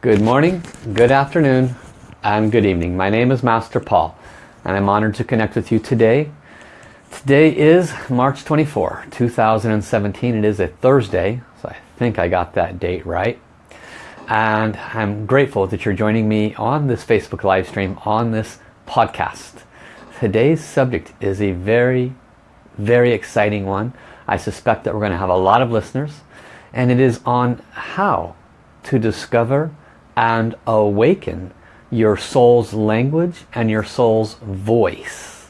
Good morning, good afternoon, and good evening. My name is Master Paul, and I'm honored to connect with you today. Today is March 24, 2017. It is a Thursday, so I think I got that date right. And I'm grateful that you're joining me on this Facebook live stream, on this podcast. Today's subject is a very, very exciting one. I suspect that we're going to have a lot of listeners. And it is on how to discover and awaken your soul's language and your soul's voice.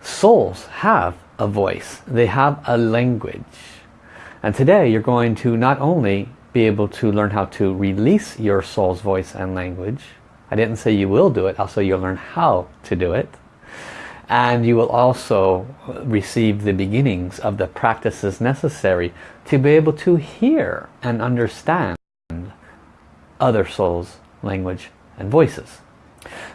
Souls have a voice. They have a language. And today you're going to not only be able to learn how to release your soul's voice and language. I didn't say you will do it, also you'll learn how to do it. And you will also receive the beginnings of the practices necessary to be able to hear and understand other souls, language and voices.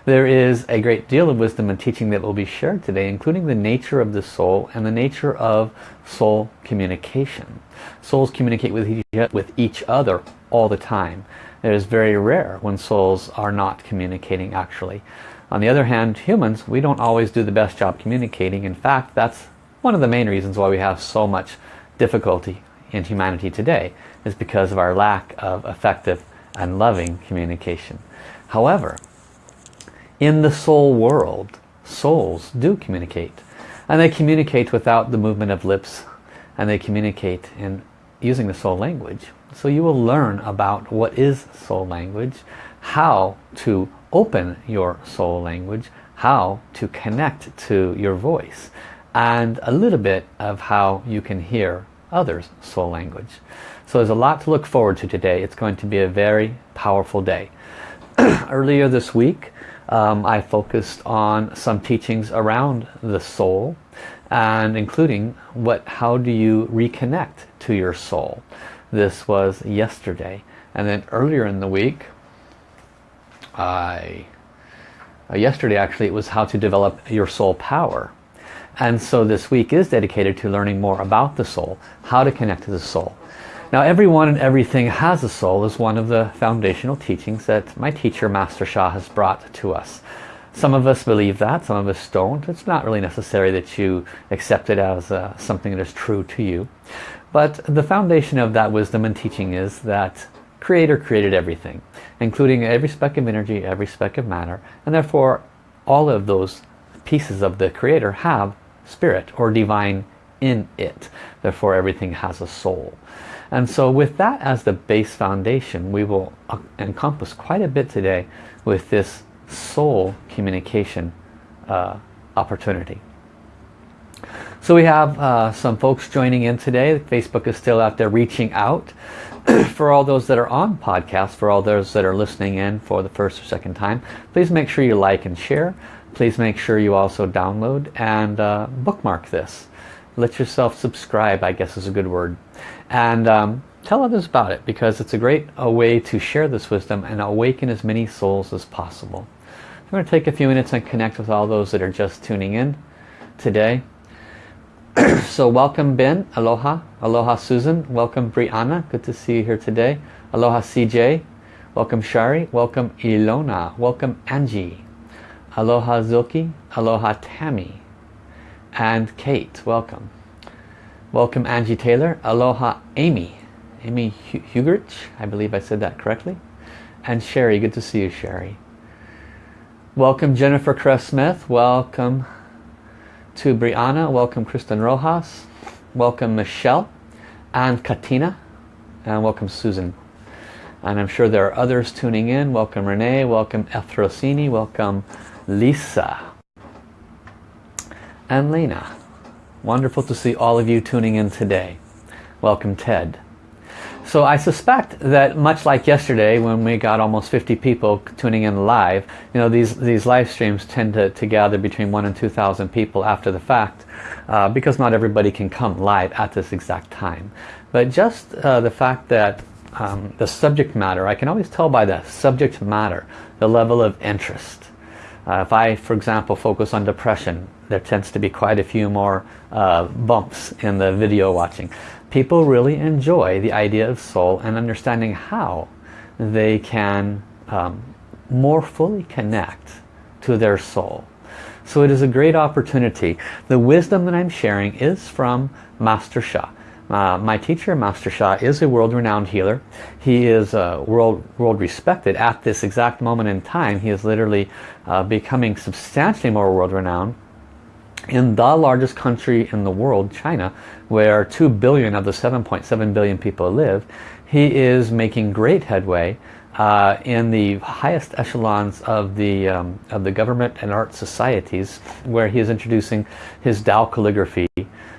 There is a great deal of wisdom and teaching that will be shared today, including the nature of the soul and the nature of soul communication. Souls communicate with each, other all the time. It is very rare when souls are not communicating actually. On the other hand, humans, we don't always do the best job communicating. In fact, that's one of the main reasons why we have so much difficulty in humanity today is because of our lack of effective and loving communication. However, in the soul world, souls do communicate. And they communicate without the movement of lips. And they communicate in using the soul language. So you will learn about what is soul language, how to open your soul language, how to connect to your voice, and a little bit of how you can hear others' soul language. So there's a lot to look forward to today. It's going to be a very powerful day. Earlier this week, um, I focused on some teachings around the soul and including what how do you reconnect to your soul this was yesterday and then earlier in the week I uh, yesterday actually it was how to develop your soul power and so this week is dedicated to learning more about the soul how to connect to the soul now everyone and everything has a soul is one of the foundational teachings that my teacher Master Sha has brought to us. Some of us believe that, some of us don't. It's not really necessary that you accept it as uh, something that is true to you. But the foundation of that wisdom and teaching is that Creator created everything, including every speck of energy, every speck of matter, and therefore all of those pieces of the Creator have spirit or divine in it. Therefore everything has a soul. And so with that as the base foundation, we will uh, encompass quite a bit today with this soul communication uh, opportunity. So we have uh, some folks joining in today. Facebook is still out there reaching out. for all those that are on podcast, for all those that are listening in for the first or second time, please make sure you like and share. Please make sure you also download and uh, bookmark this. Let yourself subscribe, I guess is a good word and um, tell others about it because it's a great a way to share this wisdom and awaken as many souls as possible. I'm going to take a few minutes and connect with all those that are just tuning in today. so welcome Ben, aloha, aloha Susan, welcome Brianna, good to see you here today. Aloha CJ, welcome Shari, welcome Ilona, welcome Angie, aloha Zilki, aloha Tammy, and Kate, welcome. Welcome Angie Taylor. Aloha Amy. Amy Hugerich. I believe I said that correctly. And Sherry. Good to see you Sherry. Welcome Jennifer Cress Smith. Welcome to Brianna. Welcome Kristen Rojas. Welcome Michelle and Katina. And welcome Susan. And I'm sure there are others tuning in. Welcome Renee. Welcome Ethrosini. Welcome Lisa. And Lena. Wonderful to see all of you tuning in today. Welcome Ted. So I suspect that much like yesterday when we got almost 50 people tuning in live, you know, these, these live streams tend to, to gather between one and 2,000 people after the fact uh, because not everybody can come live at this exact time. But just uh, the fact that um, the subject matter, I can always tell by the subject matter, the level of interest. Uh, if I, for example, focus on depression, there tends to be quite a few more uh, bumps in the video watching. people really enjoy the idea of soul and understanding how they can um, more fully connect to their soul. So it is a great opportunity. The wisdom that I'm sharing is from Master Sha. Uh, my teacher, Master Sha, is a world-renowned healer. He is uh, world, world respected at this exact moment in time. He is literally uh, becoming substantially more world-renowned in the largest country in the world, China, where 2 billion of the 7.7 billion people live. He is making great headway uh, in the highest echelons of the um, of the government and art societies where he is introducing his Tao calligraphy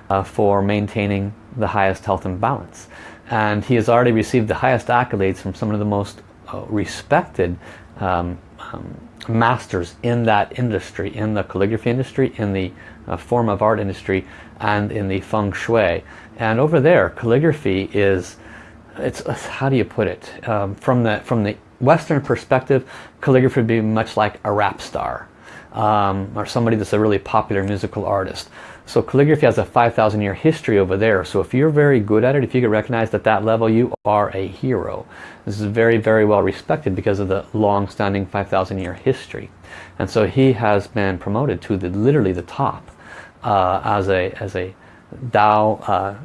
uh, for maintaining the highest health and balance. And he has already received the highest accolades from some of the most uh, respected um, um, masters in that industry in the calligraphy industry in the uh, form of art industry and in the feng shui. And over there calligraphy is it's how do you put it? Um, from the from the Western perspective calligraphy would be much like a rap star um, or somebody that's a really popular musical artist so calligraphy has a 5,000 year history over there so if you're very good at it if you get recognized at that level you are a hero this is very very well respected because of the long-standing 5,000 year history and so he has been promoted to the literally the top uh, as a as a Tao uh,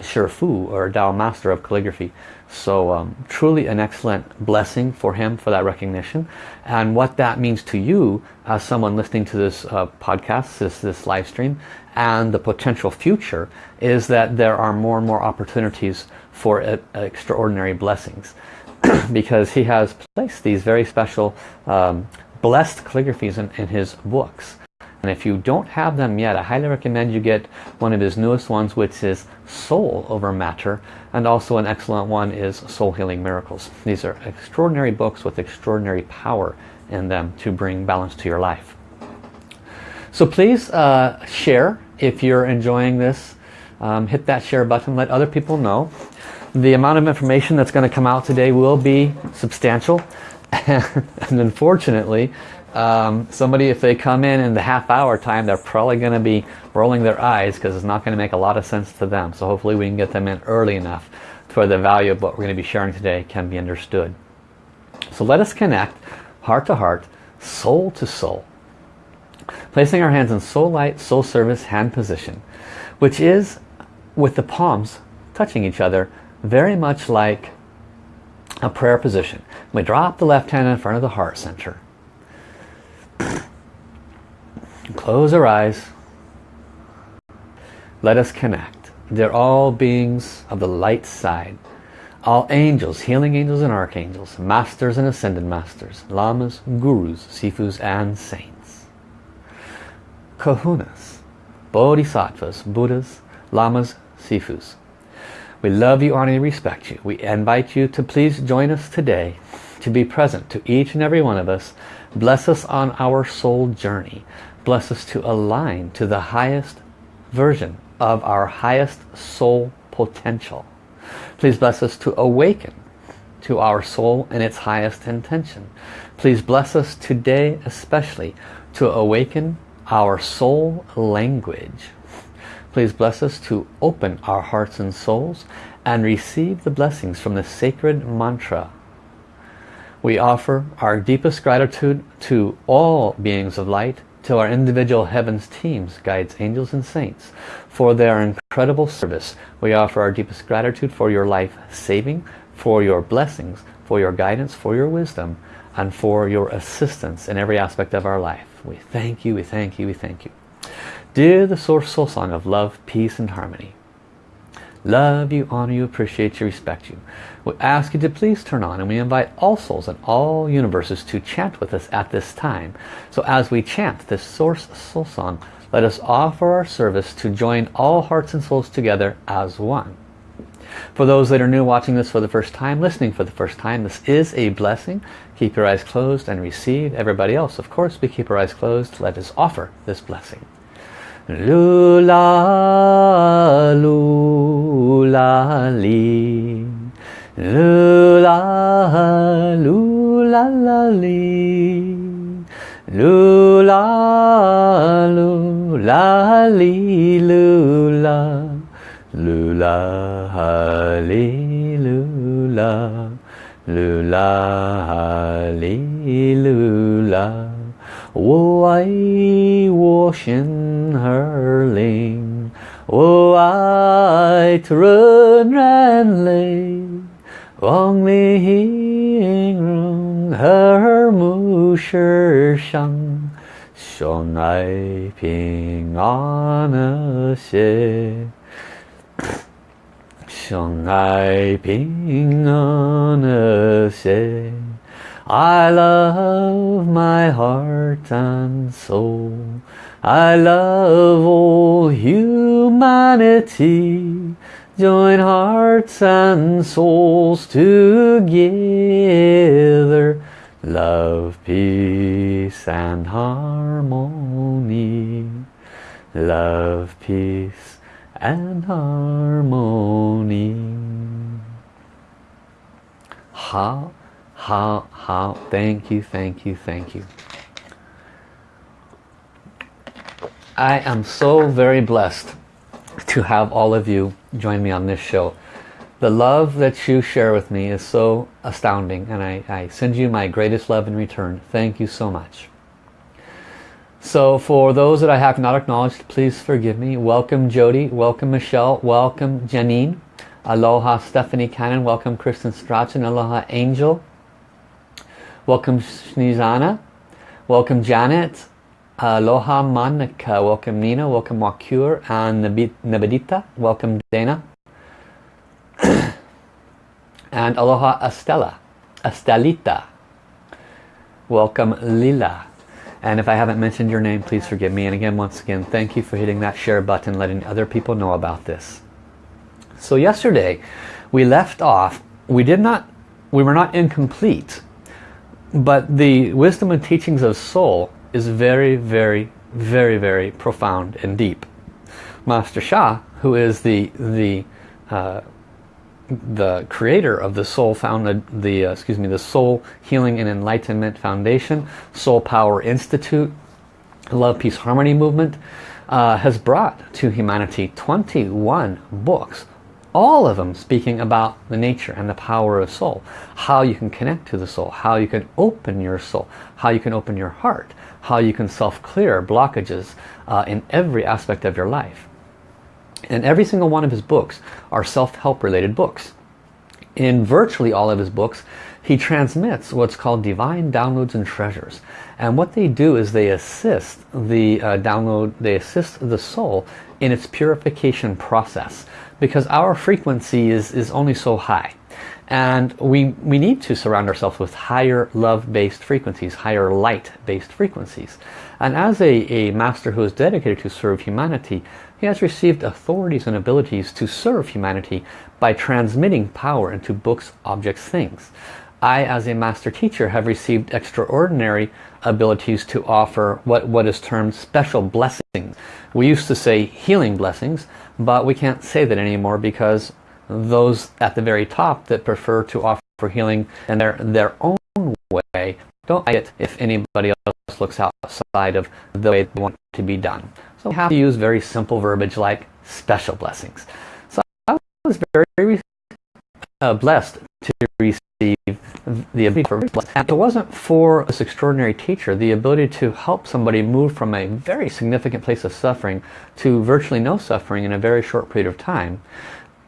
Shifu or Dao Master of Calligraphy. So um, truly an excellent blessing for him for that recognition. And what that means to you as someone listening to this uh, podcast, this, this live stream, and the potential future is that there are more and more opportunities for uh, extraordinary blessings. because he has placed these very special um, blessed calligraphies in, in his books. And if you don't have them yet, I highly recommend you get one of his newest ones, which is Soul Over Matter. And also an excellent one is Soul Healing Miracles. These are extraordinary books with extraordinary power in them to bring balance to your life. So please uh, share if you're enjoying this. Um, hit that share button, let other people know. The amount of information that's going to come out today will be substantial. and unfortunately, um, somebody if they come in in the half hour time they're probably going to be rolling their eyes because it's not going to make a lot of sense to them. So hopefully we can get them in early enough for the value of what we're going to be sharing today can be understood. So let us connect heart to heart soul to soul. Placing our hands in soul light soul service hand position which is with the palms touching each other very much like a prayer position. We drop the left hand in front of the heart center Close our eyes. Let us connect. They're all beings of the light side. All angels, healing angels and archangels, masters and ascended masters, lamas, gurus, sifus and saints. Kahunas, bodhisattvas, buddhas, lamas, sifus. We love you, honor, and respect you. We invite you to please join us today to be present to each and every one of us. Bless us on our soul journey bless us to align to the highest version of our highest soul potential. Please bless us to awaken to our soul and its highest intention. Please bless us today especially to awaken our soul language. Please bless us to open our hearts and souls and receive the blessings from the sacred mantra. We offer our deepest gratitude to all beings of light to our individual heavens teams, guides, angels and saints for their incredible service. We offer our deepest gratitude for your life saving, for your blessings, for your guidance, for your wisdom, and for your assistance in every aspect of our life. We thank you, we thank you, we thank you. Dear the Source Soul Song of Love, Peace and Harmony, love you, honor you, appreciate you, respect you. We ask you to please turn on and we invite all souls and all universes to chant with us at this time. So as we chant this Source Soul Song, let us offer our service to join all hearts and souls together as one. For those that are new watching this for the first time, listening for the first time, this is a blessing. Keep your eyes closed and receive. Everybody else, of course, we keep our eyes closed. Let us offer this blessing. 噜啦噜啦哩，噜啦噜啦啦哩，噜啦噜啦哩噜啦，噜啦哈哩噜啦，噜啦哈哩。噜啦我爱我心儿灵，我爱纯然泪，望你形容和睦世上，相爱平安和谐，相爱平安和谐。 I love my heart and soul. I love all humanity. Join hearts and souls together. Love, peace and harmony. Love, peace and harmony. How 好好 thank you thank you thank you. I am so very blessed to have all of you join me on this show. The love that you share with me is so astounding and I, I send you my greatest love in return. Thank you so much. So for those that I have not acknowledged please forgive me. Welcome Jody. Welcome Michelle. Welcome Janine. Aloha Stephanie Cannon. Welcome Kristen Strachan. Aloha Angel Welcome Snizana. Welcome Janet. Aloha Monica. Welcome Nina. Welcome Wakur and Nabedita. Welcome Dana. and Aloha Estella. Estelita. Welcome Lila. And if I haven't mentioned your name, please forgive me. And again, once again, thank you for hitting that share button, letting other people know about this. So yesterday, we left off, we did not, we were not incomplete but the wisdom and teachings of soul is very, very, very, very profound and deep. Master Sha, who is the the uh, the creator of the Soul Founded the uh, excuse me the Soul Healing and Enlightenment Foundation, Soul Power Institute, Love Peace Harmony Movement, uh, has brought to humanity 21 books all of them speaking about the nature and the power of soul how you can connect to the soul how you can open your soul how you can open your heart how you can self-clear blockages uh, in every aspect of your life. And every single one of his books are self-help related books. In virtually all of his books he transmits what's called divine downloads and treasures. And what they do is they assist the uh, download they assist the soul in its purification process because our frequency is, is only so high. And we, we need to surround ourselves with higher love-based frequencies, higher light-based frequencies. And as a, a master who is dedicated to serve humanity, he has received authorities and abilities to serve humanity by transmitting power into books, objects, things. I, as a master teacher, have received extraordinary abilities to offer what, what is termed special blessings. We used to say healing blessings, but we can't say that anymore because those at the very top that prefer to offer for healing in their, their own way don't like it if anybody else looks outside of the way they want to be done. So we have to use very simple verbiage like special blessings. So I was very uh, blessed to receive the ability for and it wasn't for this extraordinary teacher the ability to help somebody move from a very significant place of suffering to virtually no suffering in a very short period of time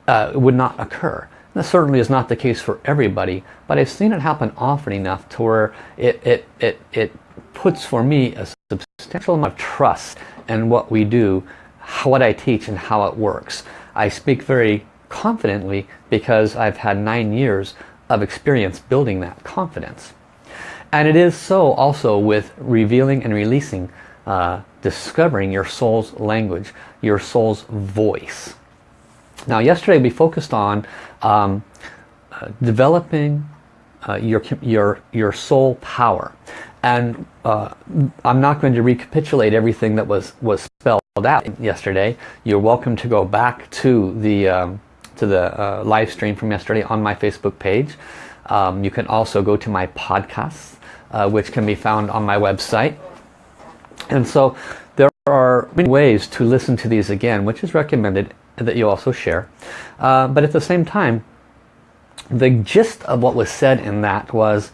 uh, would not occur. That certainly is not the case for everybody but I've seen it happen often enough to where it it it, it puts for me a substantial amount of trust in what we do what I teach and how it works. I speak very confidently because I've had nine years of experience building that confidence. And it is so also with revealing and releasing, uh, discovering your soul's language, your soul's voice. Now yesterday we focused on um, uh, developing uh, your, your, your soul power. And uh, I'm not going to recapitulate everything that was, was spelled out yesterday. You're welcome to go back to the um, to the uh, live stream from yesterday on my Facebook page. Um, you can also go to my podcasts, uh, which can be found on my website. And so There are many ways to listen to these again, which is recommended that you also share. Uh, but at the same time, the gist of what was said in that was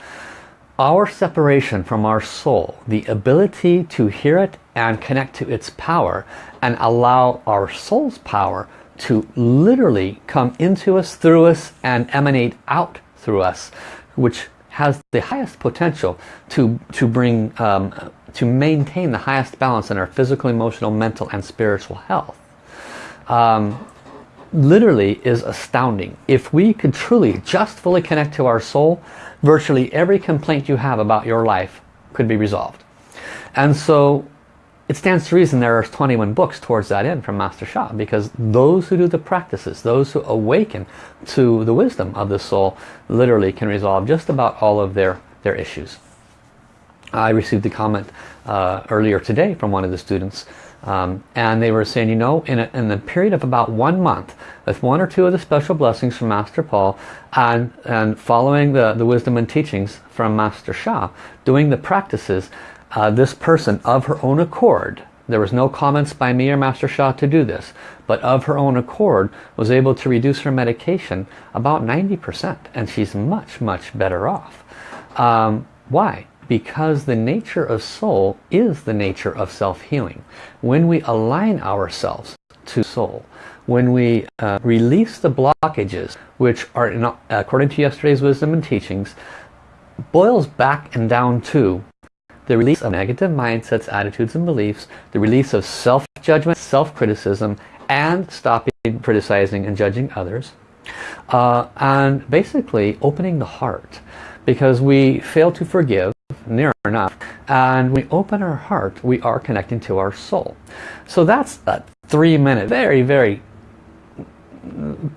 our separation from our soul, the ability to hear it and connect to its power and allow our soul's power to literally come into us, through us, and emanate out through us, which has the highest potential to, to bring, um, to maintain the highest balance in our physical, emotional, mental, and spiritual health. Um, literally is astounding. If we could truly just fully connect to our soul, virtually every complaint you have about your life could be resolved. And so it stands to reason there are 21 books towards that end from Master Sha because those who do the practices, those who awaken to the wisdom of the soul literally can resolve just about all of their, their issues. I received a comment uh, earlier today from one of the students um, and they were saying, you know, in, a, in the period of about one month, with one or two of the special blessings from Master Paul and, and following the, the wisdom and teachings from Master Sha, doing the practices, uh, this person of her own accord, there was no comments by me or Master Sha to do this, but of her own accord was able to reduce her medication about 90% and she's much, much better off. Um, why? Because the nature of soul is the nature of self-healing. When we align ourselves to soul, when we uh, release the blockages, which are, in, according to yesterday's wisdom and teachings, boils back and down to the release of negative mindsets, attitudes and beliefs, the release of self-judgment, self-criticism, and stopping criticizing and judging others. Uh, and basically opening the heart because we fail to forgive near enough and we open our heart we are connecting to our soul so that's a three minute very very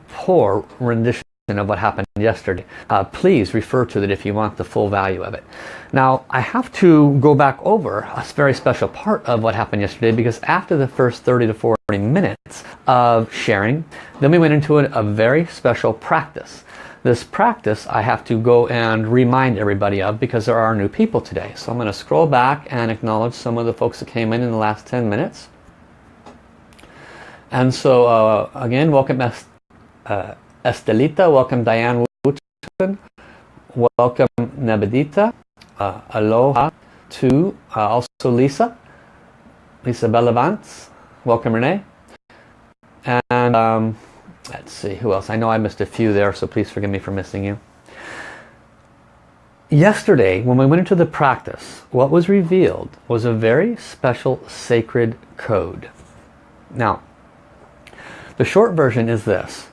poor rendition of what happened yesterday. Uh, please refer to it if you want the full value of it. Now I have to go back over a very special part of what happened yesterday because after the first 30 to 40 minutes of sharing, then we went into a, a very special practice. This practice I have to go and remind everybody of because there are new people today. So I'm going to scroll back and acknowledge some of the folks that came in in the last 10 minutes. And so uh, again, welcome uh, Estelita, welcome Diane Woodson, welcome Nebedita, uh, aloha to uh, also Lisa, Lisa Bellavance, welcome Renee, and um, let's see who else, I know I missed a few there so please forgive me for missing you. Yesterday when we went into the practice, what was revealed was a very special sacred code. Now, the short version is this.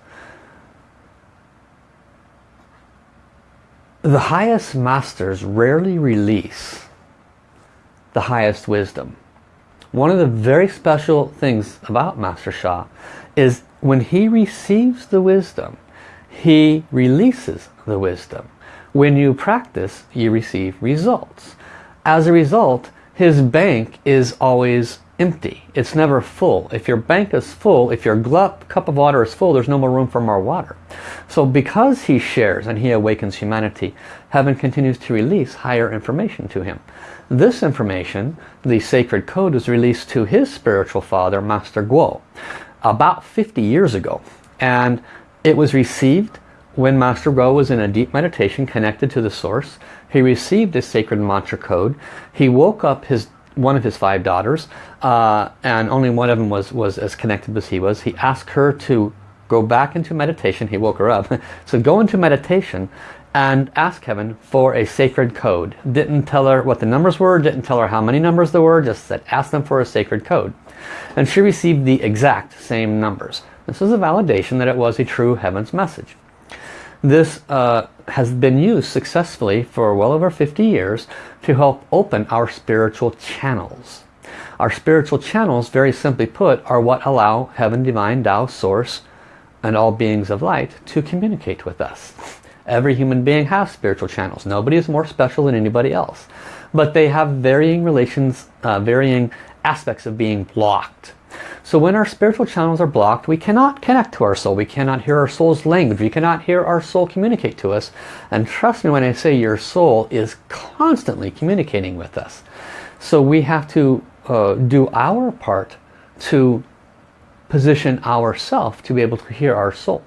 The highest masters rarely release the highest wisdom. One of the very special things about Master Sha is when he receives the wisdom, he releases the wisdom. When you practice, you receive results. As a result, his bank is always empty. It's never full. If your bank is full, if your cup of water is full, there's no more room for more water. So because he shares and he awakens humanity, heaven continues to release higher information to him. This information, the sacred code, was released to his spiritual father, Master Guo, about 50 years ago. And it was received when Master Guo was in a deep meditation connected to the source. He received this sacred mantra code. He woke up his one of his five daughters, uh, and only one of them was, was as connected as he was. He asked her to go back into meditation. He woke her up. so go into meditation and ask heaven for a sacred code. Didn't tell her what the numbers were, didn't tell her how many numbers there were, just said ask them for a sacred code. And she received the exact same numbers. This is a validation that it was a true heaven's message. This uh, has been used successfully for well over 50 years to help open our spiritual channels. Our spiritual channels, very simply put, are what allow Heaven, Divine, Tao, Source, and all beings of light to communicate with us. Every human being has spiritual channels. Nobody is more special than anybody else. But they have varying relations, uh, varying aspects of being blocked. So when our spiritual channels are blocked, we cannot connect to our soul. We cannot hear our soul's language. We cannot hear our soul communicate to us. And trust me when I say your soul is constantly communicating with us. So we have to uh, do our part to position ourself to be able to hear our soul.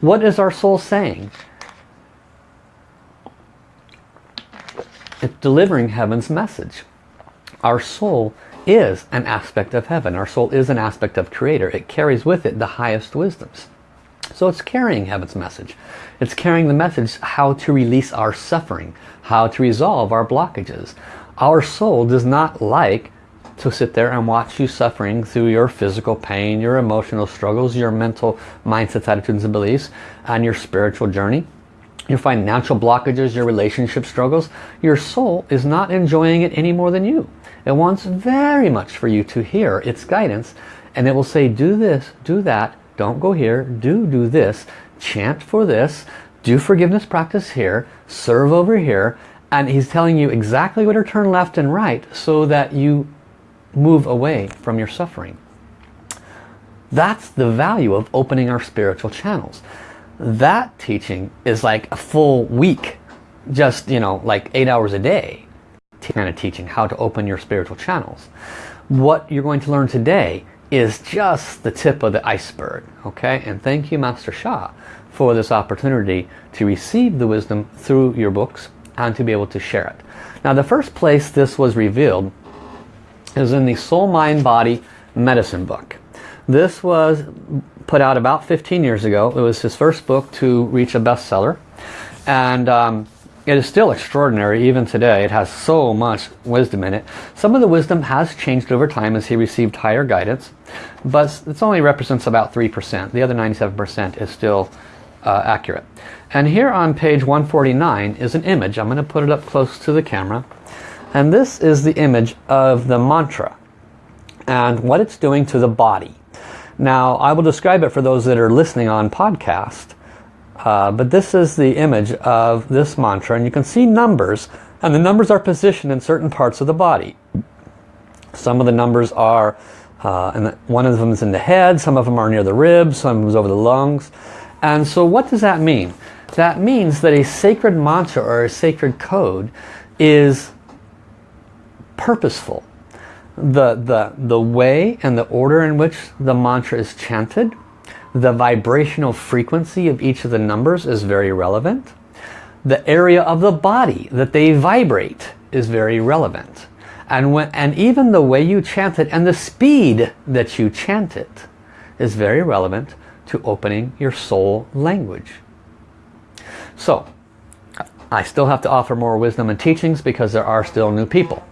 What is our soul saying? It's delivering heaven's message. Our soul is an aspect of heaven. Our soul is an aspect of creator. It carries with it the highest wisdoms. So it's carrying heaven's message. It's carrying the message how to release our suffering, how to resolve our blockages. Our soul does not like to sit there and watch you suffering through your physical pain, your emotional struggles, your mental mindsets, attitudes and beliefs, and your spiritual journey, your financial blockages, your relationship struggles. Your soul is not enjoying it any more than you. It wants very much for you to hear its guidance and it will say do this, do that, don't go here, do do this, chant for this, do forgiveness practice here, serve over here, and he's telling you exactly where to turn left and right so that you move away from your suffering. That's the value of opening our spiritual channels. That teaching is like a full week, just, you know, like eight hours a day kind of teaching how to open your spiritual channels. What you're going to learn today is just the tip of the iceberg. Okay, and thank you Master Sha for this opportunity to receive the wisdom through your books and to be able to share it. Now the first place this was revealed is in the Soul Mind Body Medicine book. This was put out about 15 years ago. It was his first book to reach a bestseller. And um, it is still extraordinary even today. It has so much wisdom in it. Some of the wisdom has changed over time as he received higher guidance. But it only represents about 3%. The other 97% is still uh, accurate. And here on page 149 is an image. I'm going to put it up close to the camera. And this is the image of the mantra and what it's doing to the body. Now, I will describe it for those that are listening on podcast. Uh, but this is the image of this mantra and you can see numbers and the numbers are positioned in certain parts of the body. Some of the numbers are, uh, and one of them is in the head, some of them are near the ribs, some of them is over the lungs. And so what does that mean? That means that a sacred mantra or a sacred code is purposeful. The, the, the way and the order in which the mantra is chanted, the vibrational frequency of each of the numbers is very relevant. The area of the body that they vibrate is very relevant. And, when, and even the way you chant it and the speed that you chant it is very relevant to opening your soul language. So, I still have to offer more wisdom and teachings because there are still new people.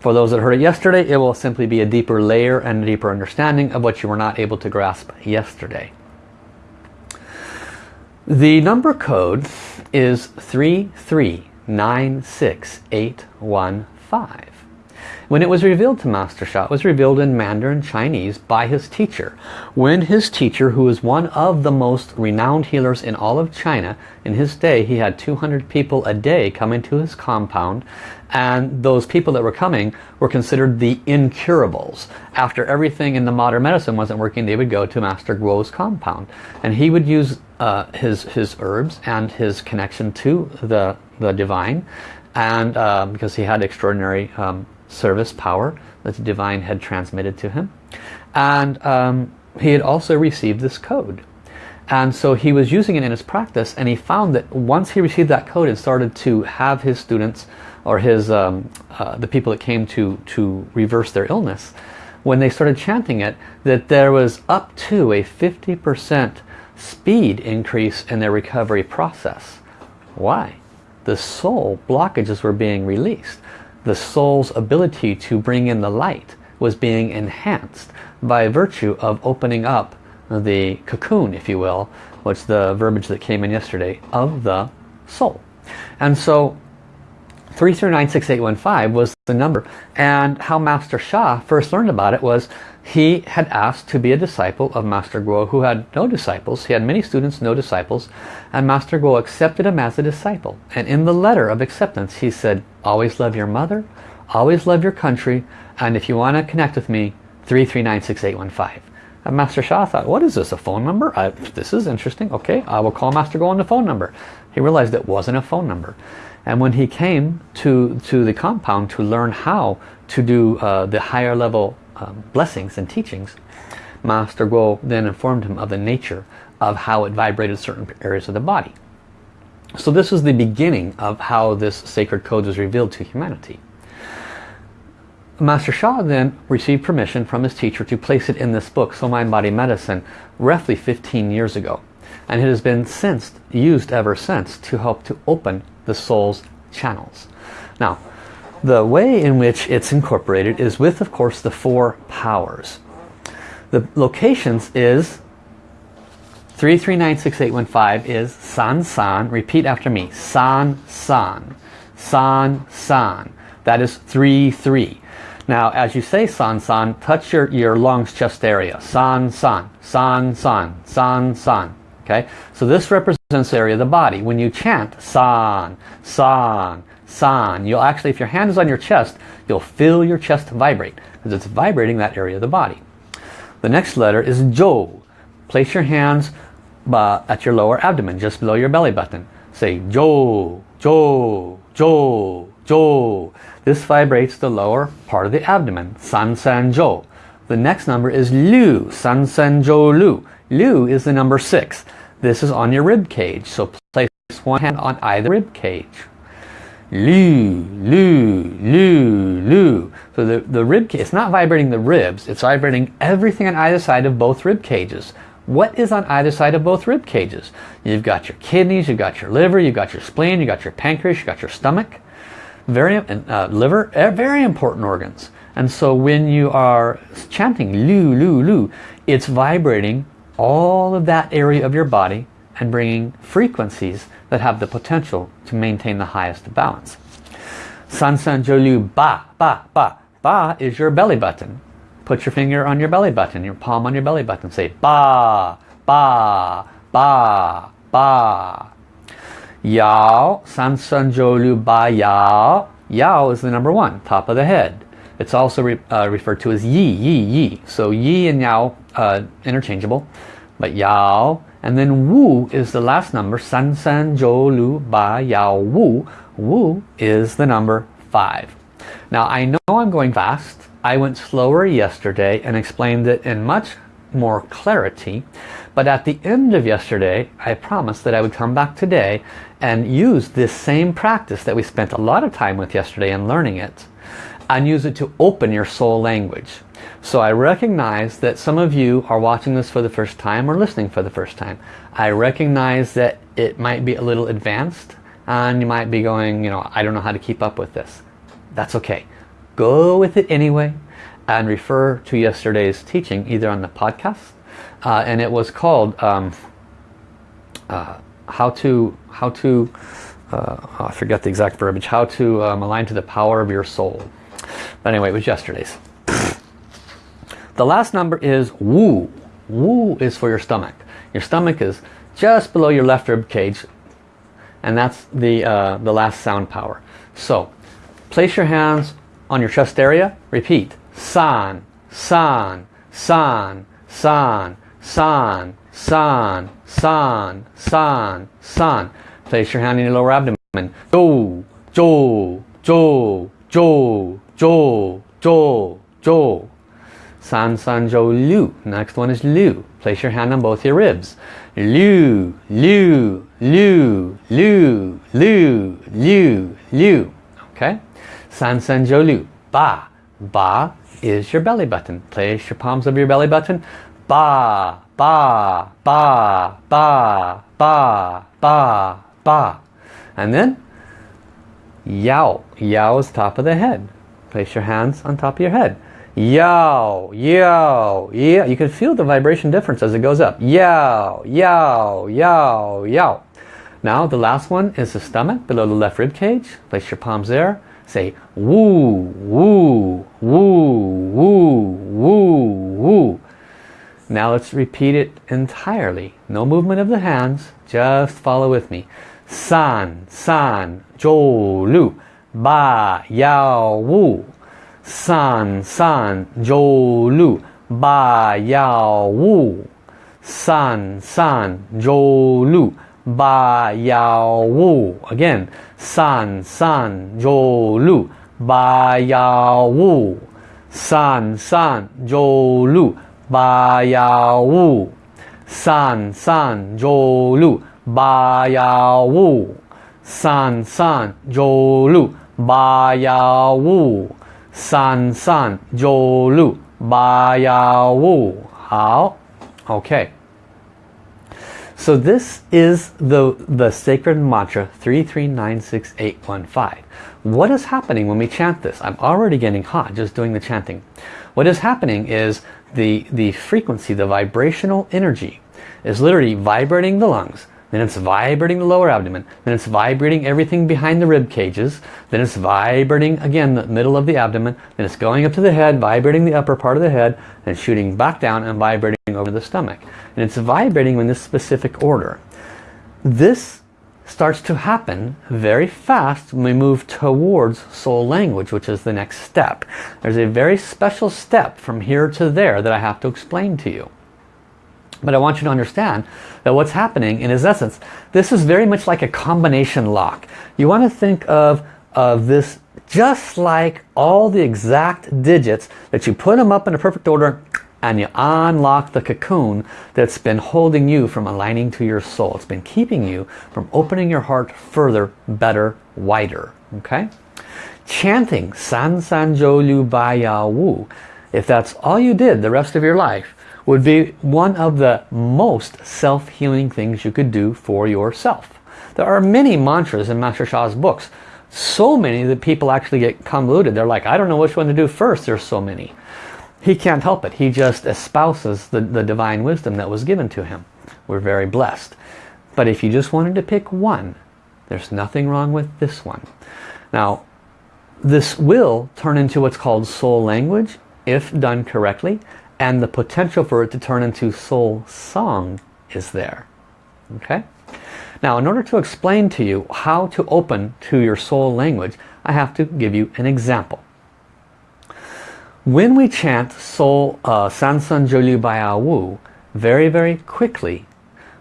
For those that heard it yesterday, it will simply be a deeper layer and a deeper understanding of what you were not able to grasp yesterday. The number code is 3396815. When it was revealed to Master Sha, it was revealed in Mandarin Chinese by his teacher. When his teacher, who is one of the most renowned healers in all of China, in his day he had 200 people a day come into his compound and those people that were coming were considered the incurables. After everything in the modern medicine wasn't working, they would go to Master Guo's compound. And he would use uh, his, his herbs and his connection to the, the divine and uh, because he had extraordinary um, service power that the divine had transmitted to him. And um, he had also received this code. And so he was using it in his practice and he found that once he received that code and started to have his students or his um, uh, the people that came to, to reverse their illness, when they started chanting it, that there was up to a 50% speed increase in their recovery process. Why? The soul blockages were being released the soul's ability to bring in the light was being enhanced by virtue of opening up the cocoon, if you will, which the verbiage that came in yesterday, of the soul. And so 3396815 was the number. And how Master Sha first learned about it was he had asked to be a disciple of Master Guo who had no disciples. He had many students, no disciples. And Master Guo accepted him as a disciple. And in the letter of acceptance he said, always love your mother, always love your country, and if you want to connect with me, 3396815. And Master Sha thought, what is this, a phone number? I, this is interesting. Okay, I will call Master Guo on the phone number. He realized it wasn't a phone number. And when he came to, to the compound to learn how to do uh, the higher level um, blessings and teachings, Master Guo then informed him of the nature of how it vibrated certain areas of the body. So this is the beginning of how this sacred code was revealed to humanity. Master Sha then received permission from his teacher to place it in this book, Soul Mind Body Medicine, roughly 15 years ago. And it has been since used ever since to help to open the soul's channels. Now, the way in which it's incorporated is with, of course, the four powers. The locations is 3396-815 is San San. Repeat after me. San San. San San. That is 3-3. Now, as you say San San, touch your, your lungs chest area. San San. San San. San San. Okay? So this represents area of the body. When you chant San, San, San, you'll actually, if your hand is on your chest, you'll feel your chest vibrate because it's vibrating that area of the body. The next letter is Jo. Place your hands uh, at your lower abdomen, just below your belly button. Say Jo, Jo, Jo, Jo. This vibrates the lower part of the abdomen, San San Jo. The next number is Lu, San San Jo Lu. Lu is the number six. This is on your rib cage, so place one hand on either rib cage. Lu, Lu, Lu, Lu. So the, the rib cage, it's not vibrating the ribs, it's vibrating everything on either side of both rib cages. What is on either side of both rib cages? You've got your kidneys, you've got your liver, you've got your spleen, you've got your pancreas, you've got your stomach. Very, uh, liver, eh, very important organs. And so when you are chanting Lu, Lu, Lu, it's vibrating all of that area of your body and bringing frequencies that have the potential to maintain the highest balance. San San Jolu Ba, Ba, Ba. Ba is your belly button. Put your finger on your belly button, your palm on your belly button. Say Ba, Ba, Ba, Ba. Yao, San San Jolu Ba Yao. Yao is the number one, top of the head. It's also re, uh, referred to as Yi, Yi, Yi. So Yi and Yao, uh, interchangeable. But Yao and then Wu is the last number. San San Zhou Lu Ba Yao Wu. Wu is the number 5. Now I know I'm going fast. I went slower yesterday and explained it in much more clarity. But at the end of yesterday, I promised that I would come back today and use this same practice that we spent a lot of time with yesterday and learning it and use it to open your soul language. So I recognize that some of you are watching this for the first time or listening for the first time. I recognize that it might be a little advanced and you might be going, you know, I don't know how to keep up with this. That's okay. Go with it anyway and refer to yesterday's teaching either on the podcast uh, and it was called um, uh, how to how to uh, I forget the exact verbiage how to um, align to the power of your soul but anyway it was yesterday's the last number is Wu. Wu is for your stomach. Your stomach is just below your left rib cage and that's the, uh, the last sound power. So place your hands on your chest area. Repeat. San, San, San, San, San, San, San, San, San. Place your hand in your lower abdomen. Jo, Jo, Jo, Jo, Jo, Jo, Jo. San San Jo Lu. Next one is Lu. Place your hand on both your ribs. Lu, Lu, Lu, Lu, Lu, Lu, Lu. Okay? San San Jo Lu. Ba. Ba is your belly button. Place your palms over your belly button. Ba, ba, ba, ba, ba, ba, ba. And then Yao. Yao is top of the head. Place your hands on top of your head. Yow, yow, yeah. You can feel the vibration difference as it goes up. Yow, yow, yow, yow. Now the last one is the stomach below the left rib cage. Place your palms there. Say woo, woo, woo, woo, woo, woo. Now let's repeat it entirely. No movement of the hands. Just follow with me. San, san, zhou, lu, ba, yao, wu 三三九六八幺五三三九六八幺五 again 三三九六八幺五三三九六八幺五三三九六八幺五三三九六八幺五 San san jo lu ba ya wu. 好 Okay. So this is the, the sacred mantra 3396815. What is happening when we chant this? I'm already getting hot just doing the chanting. What is happening is the, the frequency, the vibrational energy is literally vibrating the lungs, then it's vibrating the lower abdomen, then it's vibrating everything behind the rib cages, then it's vibrating again the middle of the abdomen, then it's going up to the head, vibrating the upper part of the head, then shooting back down and vibrating over the stomach. And it's vibrating in this specific order. This starts to happen very fast when we move towards soul language, which is the next step. There's a very special step from here to there that I have to explain to you. But I want you to understand that what's happening in its essence, this is very much like a combination lock. You want to think of, of this just like all the exact digits that you put them up in a perfect order and you unlock the cocoon that's been holding you from aligning to your soul. It's been keeping you from opening your heart further, better, wider. Okay? Chanting San San Zhou Liu Ba Ya Wu, if that's all you did the rest of your life, would be one of the most self-healing things you could do for yourself. There are many mantras in Master Sha's books. So many that people actually get convoluted. They're like, I don't know which one to do first. There's so many. He can't help it. He just espouses the, the divine wisdom that was given to him. We're very blessed. But if you just wanted to pick one, there's nothing wrong with this one. Now, this will turn into what's called soul language if done correctly and the potential for it to turn into soul song is there. Okay? Now, in order to explain to you how to open to your soul language, I have to give you an example. When we chant Soul uh, San San Jiu Baya Wu very, very quickly,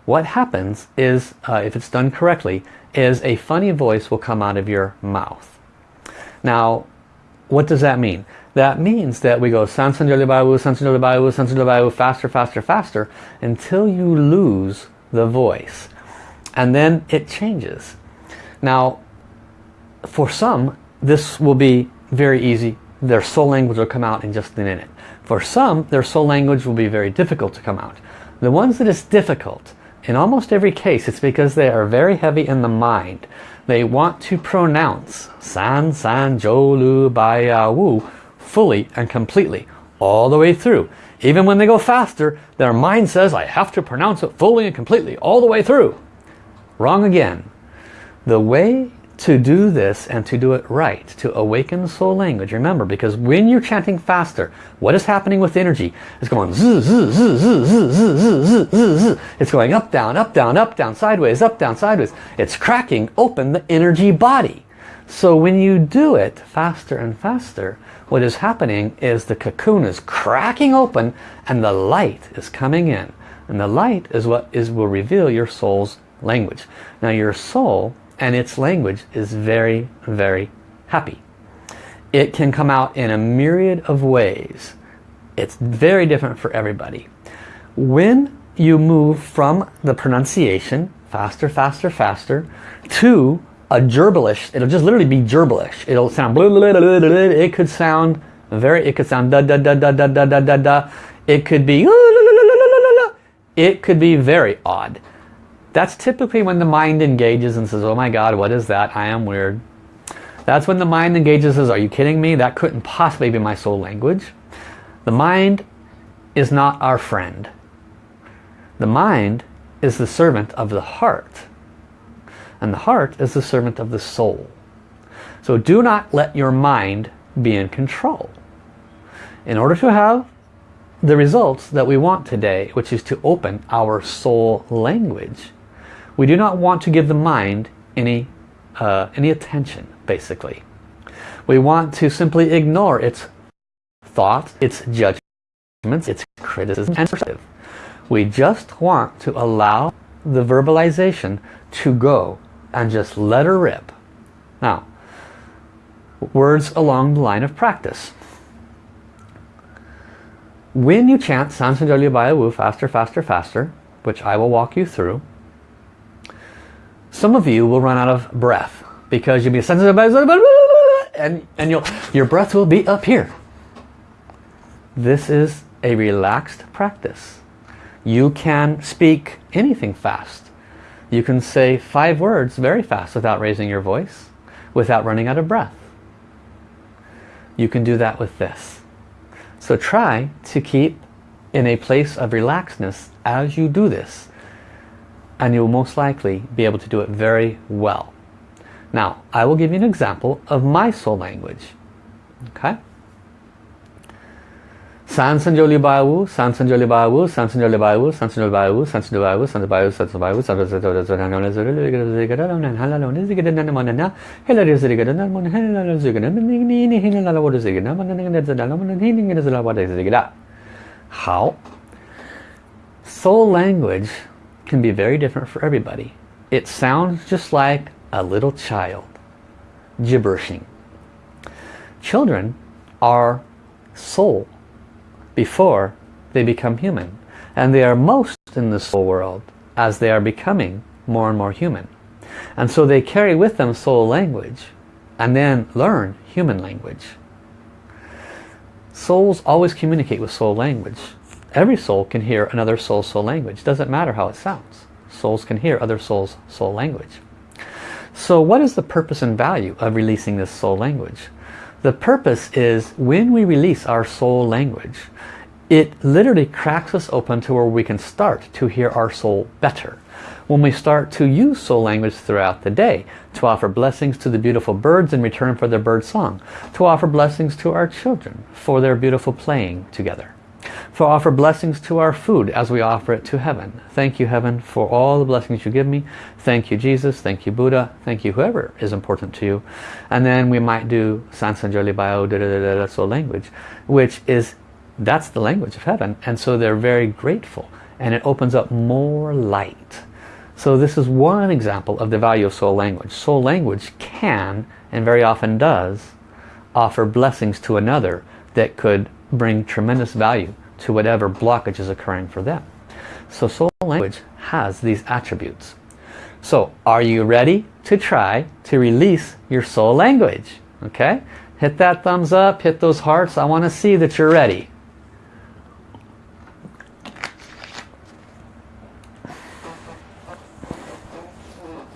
what happens is, uh, if it's done correctly, is a funny voice will come out of your mouth. Now, what does that mean? That means that we go Sansan Jolibayu, Sansan Jolibayu, Sansan Jolibayu, faster, faster, faster, until you lose the voice. And then it changes. Now, for some, this will be very easy. Their soul language will come out in just a minute. For some, their soul language will be very difficult to come out. The ones that is difficult, in almost every case, it's because they are very heavy in the mind. They want to pronounce San San Jolu Baya Wu fully and completely all the way through. Even when they go faster, their mind says, I have to pronounce it fully and completely all the way through. Wrong again. The way to do this and to do it right, to awaken soul language, remember, because when you're chanting faster, what is happening with energy? It's going zzz, zzz, zzz, zzz, zzz, zzz, zzz. It's going up, down, up, down, up, down, sideways, up, down, sideways. It's cracking open the energy body. So when you do it faster and faster, what is happening is the cocoon is cracking open and the light is coming in. And the light is what is will reveal your soul's language. Now your soul and its language is very, very happy. It can come out in a myriad of ways. It's very different for everybody. When you move from the pronunciation, faster, faster, faster, to a gerbalish. It'll just literally be gerbalish. It'll sound blah, blah, blah, blah, blah. It could sound very, it could sound da da da da da da da da da. It could be it could be very odd. That's typically when the mind engages and says, oh my God, what is that? I am weird. That's when the mind engages and says, are you kidding me? That couldn't possibly be my soul language. The mind is not our friend. The mind is the servant of the heart. And the heart is the servant of the soul. So do not let your mind be in control. In order to have the results that we want today, which is to open our soul language, we do not want to give the mind any, uh, any attention, basically. We want to simply ignore its thoughts, its judgments, its criticism, and perspective. We just want to allow the verbalization to go and just let her rip. Now, words along the line of practice. When you chant Sansanjali Wu faster, faster, faster, which I will walk you through, some of you will run out of breath because you'll be and, and you'll, your breath will be up here. This is a relaxed practice. You can speak anything fast. You can say five words very fast without raising your voice, without running out of breath. You can do that with this. So try to keep in a place of relaxedness as you do this. And you'll most likely be able to do it very well. Now, I will give you an example of my soul language. Okay? San Sanjoli Bayu, San Sanjoli Bayu, San Sanjoli Bayu, San Sanjoli Bayu, San Sanjoli Bayu, San Sanjoli Bayu, San Sanjoli Bayu, San Sanjoli Bayu, San Sanjoli Bayu, San How? Soul language can be very different for everybody. It sounds just like a little child gibberishing. Children are soul before they become human. And they are most in the soul world as they are becoming more and more human. And so they carry with them soul language and then learn human language. Souls always communicate with soul language. Every soul can hear another soul's soul language. Doesn't matter how it sounds. Souls can hear other souls' soul language. So what is the purpose and value of releasing this soul language? The purpose is when we release our soul language, it literally cracks us open to where we can start to hear our soul better. When we start to use soul language throughout the day, to offer blessings to the beautiful birds in return for their bird song, to offer blessings to our children for their beautiful playing together, to offer blessings to our food as we offer it to heaven. Thank you heaven for all the blessings you give me. Thank you Jesus, thank you Buddha, thank you whoever is important to you. And then we might do Sansanjali Bio da, da, da, da, soul language, which is that's the language of heaven. And so they're very grateful. And it opens up more light. So this is one example of the value of soul language. Soul language can, and very often does, offer blessings to another that could bring tremendous value to whatever blockage is occurring for them. So soul language has these attributes. So are you ready to try to release your soul language? Okay? Hit that thumbs up, hit those hearts. I want to see that you're ready.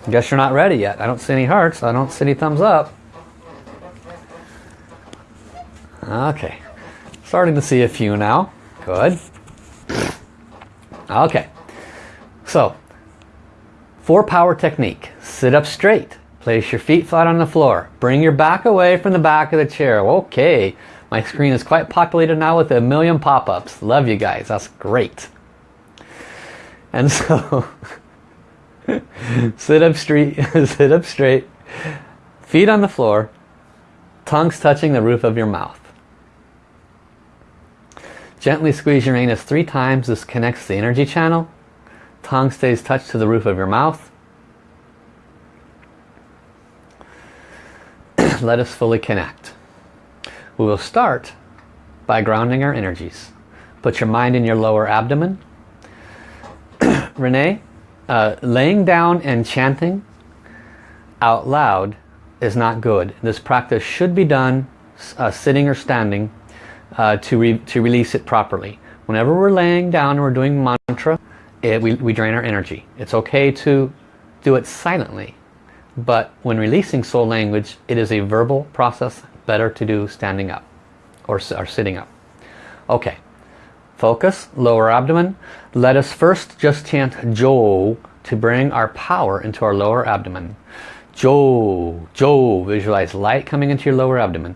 Guess you're not ready yet. I don't see any hearts. I don't see any thumbs up. Okay. Starting to see a few now. Good. Okay. So, four power technique. Sit up straight. Place your feet flat on the floor. Bring your back away from the back of the chair. Okay. My screen is quite populated now with a million pop-ups. Love you guys. That's great. And so... sit up straight, sit up straight, feet on the floor, tongues touching the roof of your mouth. Gently squeeze your anus three times. This connects the energy channel. Tongue stays touched to the roof of your mouth. Let us fully connect. We will start by grounding our energies. Put your mind in your lower abdomen. Renee, uh, laying down and chanting out loud is not good. This practice should be done uh, sitting or standing uh, to, re to release it properly. Whenever we're laying down and we're doing mantra, it, we, we drain our energy. It's okay to do it silently, but when releasing soul language, it is a verbal process, better to do standing up or, or sitting up. Okay. Focus, lower abdomen. Let us first just chant Jo to bring our power into our lower abdomen. Jo, Jo, visualize light coming into your lower abdomen.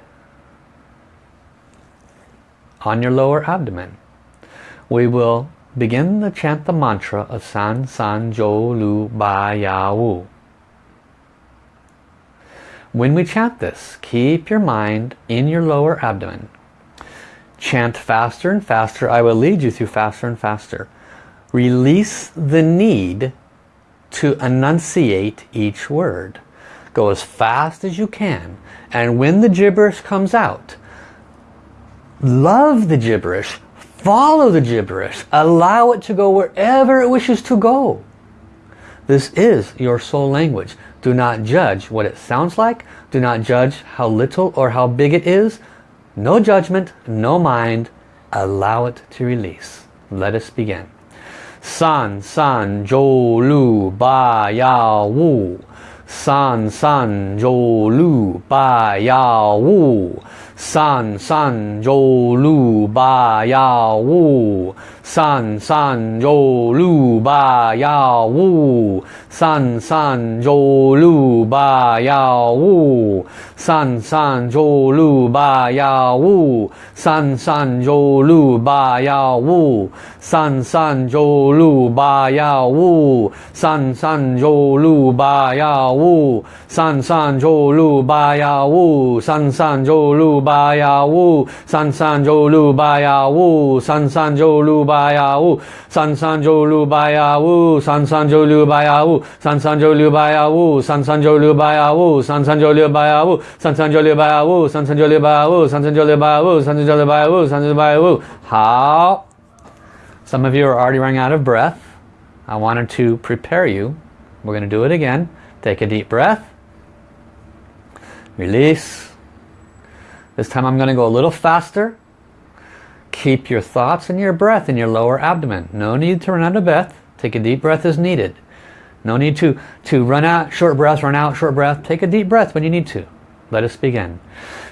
on your lower abdomen, we will begin to chant the mantra of San San Jo Lu Ba Ya Wu. When we chant this, keep your mind in your lower abdomen. Chant faster and faster. I will lead you through faster and faster. Release the need to enunciate each word. Go as fast as you can. And when the gibberish comes out, love the gibberish. Follow the gibberish. Allow it to go wherever it wishes to go. This is your soul language. Do not judge what it sounds like. Do not judge how little or how big it is. No judgment, no mind. Allow it to release. Let us begin. San San Zhou Lu Ba Yao Wu. 三三九六八幺五三三九六八幺五 San San Zhou Lu Ba Yao Wu. San San Zhou Lu Ba Yao Wu. San San Zhou Lu Ba Yao Wu. San San Zhou Lu Ba Yao Wu. San San Zhou Lu Ba Yao Wu. San San Zhou Lu Ba Yao Wu. San San Zhou Lu Ba Yao Wu. San San Zhou Lu Ba Yao Wu. San San Zhou Lu Ba Yao Wu. San San Zhou Lu Ba Yao Wu. San San Zhou Lu Ba Yao Wu. San San Zhou Lu Ba Yao Wu. San San Zhou Lu Ba Yao Wu. San San Zhou Lu Ba Yao Wu. San San Zhou Lu Ba Yao Wu. San San Zhou Lu Ba Yao Wu. San San Zhou Lu Ba Yao Wu. San San Zhou Lu Ba Yao Wu. San San Zhou Lu Ba Yao Wu. San San Zhou Lu Ba Yao Wu. 好。Some of you are already running out of breath. I wanted to prepare you. We're going to do it again. Take a deep breath. Release. This time I'm going to go a little faster. Keep your thoughts and your breath in your lower abdomen. No need to run out of breath. Take a deep breath as needed. No need to, to run out, short breath, run out, short breath. Take a deep breath when you need to. Let us begin.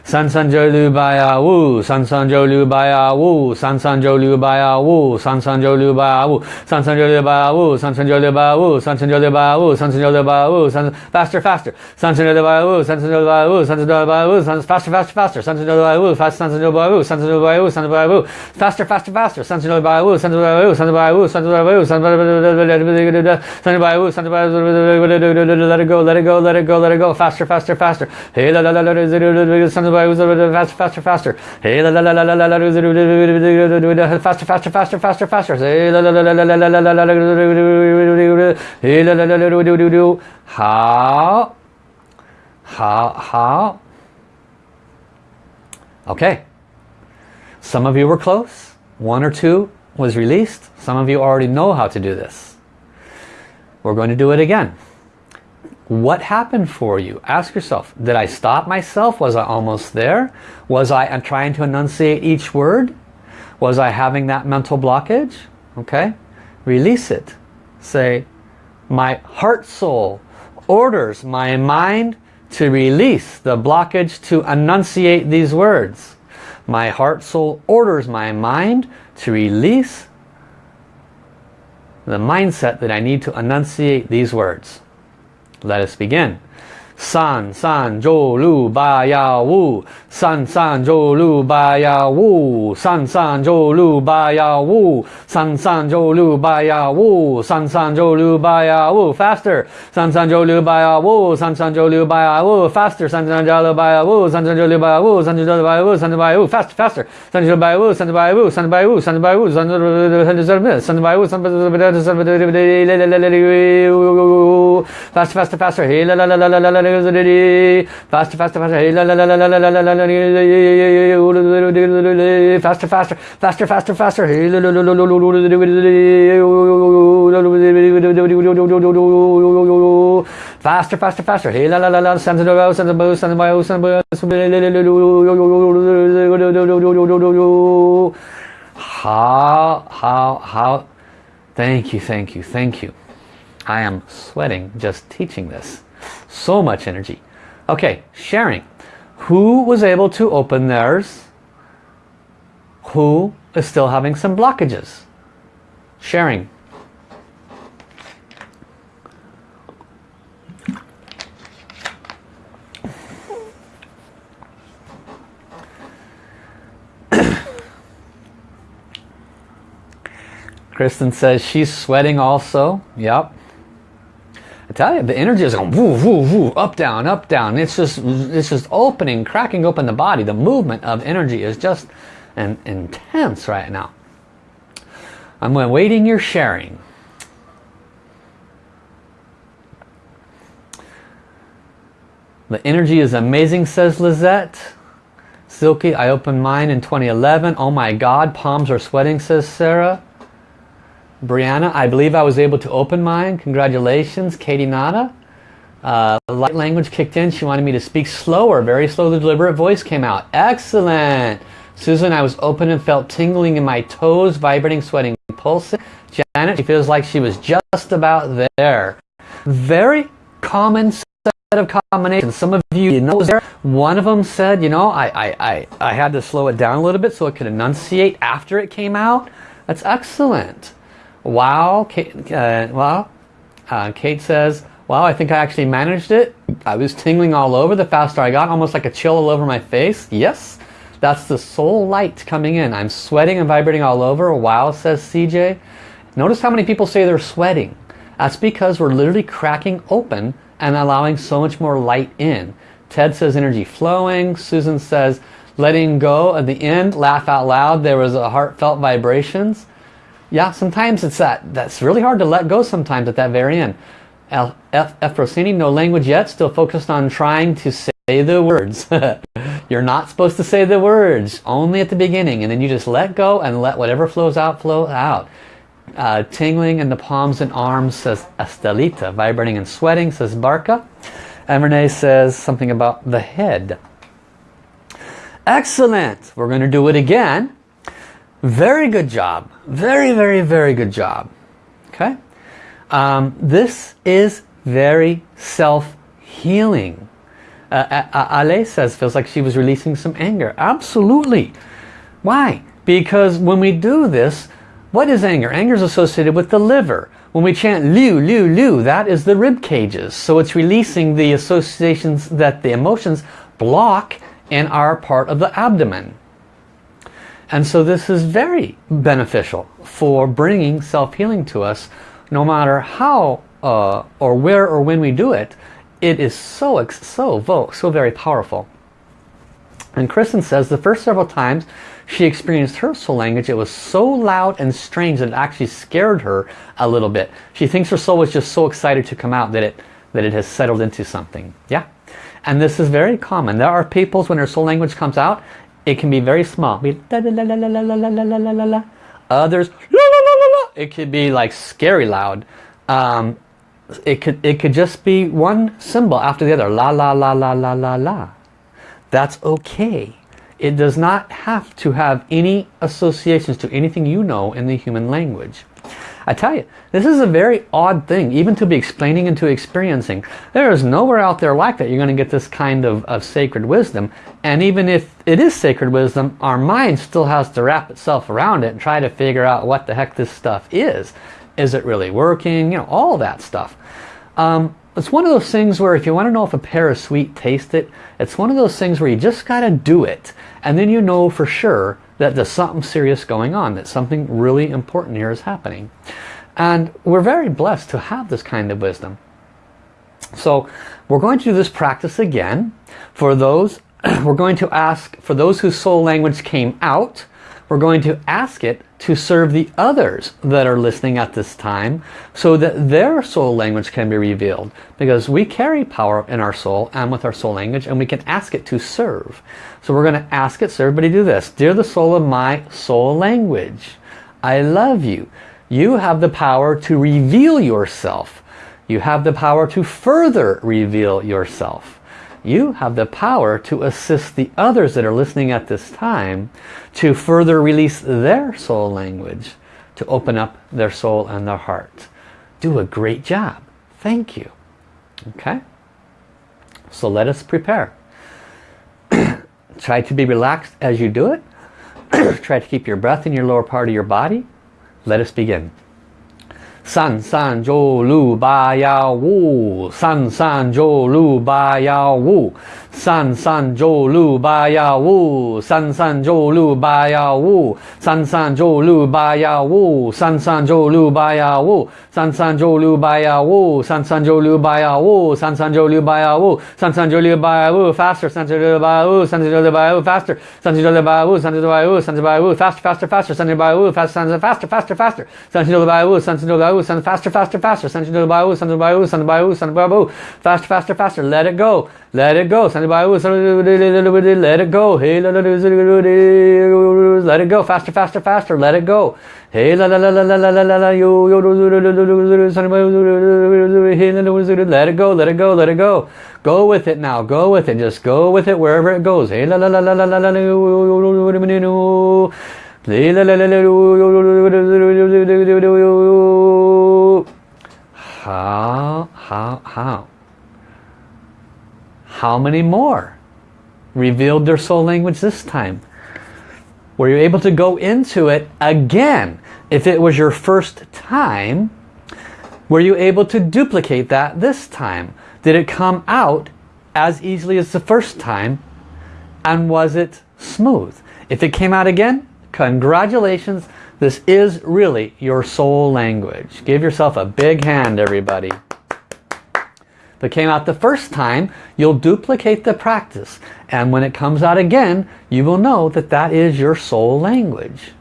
San San Zhou Lu Ba Ya Wu, San San Zhou Lu Ba Ya Wu, San San Zhou Lu Ba Ya Wu, San San Zhou Lu Ba Ya Wu, San San Zhou Lu Ba Ya Wu, San San Zhou Lu Ba Ya Wu, San San Zhou Lu Ba Ya Wu, San San Zhou Lu Ba Ya Wu, San faster faster, San San Zhou Lu Ba Ya Wu, San San Zhou Lu Ba Ya Wu, San San Zhou Lu Ba Ya Wu, San faster faster faster, San San Zhou Lu Ba Ya Wu, fast San San Zhou Lu Ba Ya Wu, San San Zhou Lu Ba Ya Wu, San San Zhou Lu Ba Ya Wu, faster faster faster, San San Zhou Lu Ba Ya Wu, San San Zhou Lu Ba Ya Wu, San San Zhou Lu Ba Ya Wu, San San Zhou Lu Ba Ya Wu, San San Zhou Lu Ba Ya Wu, San San Zhou Ba Ya Wu, let it go, let it go, let it go, let it go, faster faster faster. Hey la la la la San Wu, faster, faster, faster. Hey, la la la la la la la faster, faster, faster, faster, faster. Hey, la la la la la la la la la la. Hey, la la la la do do do. How? How? How? Okay. Some of you were close. One or two was released. Some of you already know how to do this. We're going to do it again. What happened for you? Ask yourself, did I stop myself? Was I almost there? Was I trying to enunciate each word? Was I having that mental blockage? Okay, release it. Say, my heart soul orders my mind to release the blockage to enunciate these words. My heart soul orders my mind to release the mindset that I need to enunciate these words. Let us begin. San San Zhou Lu Ba Ya Wu San San Zhou Lu Ba Ya Wu San San Zhou Lu Ba Ya Wu San San Zhou Lu Ba Ya Wu San San Zhou Lu Ba Ya Wu faster San San Zhou Lu Ba Ya Wu San San Zhou Lu Ba Ya Wu faster San San Zhou Lu Ba Ya Wu San San Zhou Lu Ba Ya Wu San San Zhou Lu Ba Ya Wu San San Ba Ya Wu faster faster San Zhou Ba Ya Wu San Ba Ya Wu San Ba Ya Wu San Ba Ya Wu San San Ya Wu San San Ba Ya Wu San Ba Ya Wu San Ba Ya Wu Faster, faster, faster. Hey la la la la la la la la Faster, faster, faster. Hey la la la la la la la la la la Faster, faster, faster, faster, faster. Hey la la la la la la Faster, faster, faster. Hey la la la la. Send the row, send the bow, send the bow, the bow. How, how, how. Thank you, thank you, thank you. I am sweating just teaching this. So much energy. Okay, sharing. Who was able to open theirs? Who is still having some blockages? Sharing. Kristen says she's sweating also. Yep. I tell you, the energy is going woo, woo, woo, up, down, up, down. It's just, it's just opening, cracking open the body. The movement of energy is just an, intense right now. I'm waiting your sharing. The energy is amazing, says Lizette. Silky, I opened mine in 2011. Oh my God, palms are sweating, says Sarah. Brianna, I believe I was able to open mine. Congratulations. Katie Nada. Uh, light language kicked in. She wanted me to speak slower. Very slow, the deliberate voice came out. Excellent. Susan, I was open and felt tingling in my toes, vibrating, sweating, pulsing. Janet, she feels like she was just about there. Very common set of combinations. Some of you you know there. One of them said, you know, I, I, I, I had to slow it down a little bit so it could enunciate after it came out. That's excellent. Wow, Kate, uh. Uh, Kate says, wow, I think I actually managed it. I was tingling all over the faster I got, almost like a chill all over my face. Yes, that's the soul light coming in. I'm sweating and vibrating all over. Wow, says CJ. Notice how many people say they're sweating. That's because we're literally cracking open and allowing so much more light in. Ted says energy flowing. Susan says letting go at the end. Laugh out loud. There was a heartfelt vibrations. Yeah, sometimes it's that. That's really hard to let go sometimes at that very end. Efrosini, no language yet, still focused on trying to say the words. You're not supposed to say the words, only at the beginning, and then you just let go and let whatever flows out, flow out. Uh, tingling in the palms and arms, says Estelita. Vibrating and sweating, says Barca. And Renee says something about the head. Excellent! We're going to do it again. Very good job. Very, very, very good job. Okay? Um, this is very self-healing. Uh, Ale says, feels like she was releasing some anger. Absolutely. Why? Because when we do this, what is anger? Anger is associated with the liver. When we chant Liu, Liu, Liu, that is the rib cages. So it's releasing the associations that the emotions block in our part of the abdomen. And so this is very beneficial for bringing self-healing to us. No matter how uh, or where or when we do it, it is so, so, so very powerful. And Kristen says the first several times she experienced her soul language, it was so loud and strange that it actually scared her a little bit. She thinks her soul was just so excited to come out that it, that it has settled into something. Yeah. And this is very common. There are peoples when their soul language comes out, it can be very small. Others, it could be like scary loud. Um, it could it could just be one symbol after the other. La la la la la la la. That's okay. It does not have to have any associations to anything you know in the human language. I tell you, this is a very odd thing, even to be explaining and to experiencing. There is nowhere out there like that you're going to get this kind of, of sacred wisdom. And even if it is sacred wisdom, our mind still has to wrap itself around it and try to figure out what the heck this stuff is. Is it really working? You know, all that stuff. Um, it's one of those things where if you want to know if a pear is sweet, taste it. It's one of those things where you just got to do it. And then you know for sure that there's something serious going on, that something really important here is happening. And we're very blessed to have this kind of wisdom. So we're going to do this practice again. For those, we're going to ask, for those whose soul language came out, we're going to ask it to serve the others that are listening at this time so that their soul language can be revealed. Because we carry power in our soul and with our soul language and we can ask it to serve. So we're going to ask it, so everybody do this. Dear the soul of my soul language, I love you. You have the power to reveal yourself. You have the power to further reveal yourself you have the power to assist the others that are listening at this time to further release their soul language, to open up their soul and their heart. Do a great job. Thank you. Okay? So let us prepare. Try to be relaxed as you do it. Try to keep your breath in your lower part of your body. Let us begin. San san jo lu ba yao wu. San san jo lu ba yao wu. San San Zhou Lu Ba Ya Wu San San Zhou Lu Ba Ya Wu San San Zhou Lu Ba Ya Wu San San Zhou Lu Ba Ya Wu San San Zhou Lu Ba Ya Wu San San Zhou Lu Ba Ya Wu San San Zhou Lu Ba Ya Wu San San Zhou Lu Ba Ya Wu faster San San Zhou Lu Ba Ya Wu San San Zhou Lu Ba Ya Wu faster San San Zhou Lu Ba Ya Wu San San Zhou Lu Ba Ya Wu San San Zhou Lu Ba Ya Wu faster faster faster San San Zhou Lu Ba Ya Wu faster faster faster faster San San Zhou Lu Ba Ya Wu San San Zhou Lu Ba Ya Wu San faster faster faster San San Zhou Lu Ba Ya Wu San San Zhou Lu Ba Ya Wu San San Zhou Lu Ba Ya Wu faster faster faster let it go let it go Hey, let it go. Faster, faster, faster. Let it go. Hey, la la la la la la la la la let it go, let it go, let it go. Go with it now. Go with it. Just go with it wherever it goes. Hey, la la la la la la la How, how, how? How many more revealed their soul language this time? Were you able to go into it again? If it was your first time, were you able to duplicate that this time? Did it come out as easily as the first time? And was it smooth? If it came out again, congratulations. This is really your soul language. Give yourself a big hand, everybody that came out the first time, you'll duplicate the practice. And when it comes out again, you will know that that is your soul language.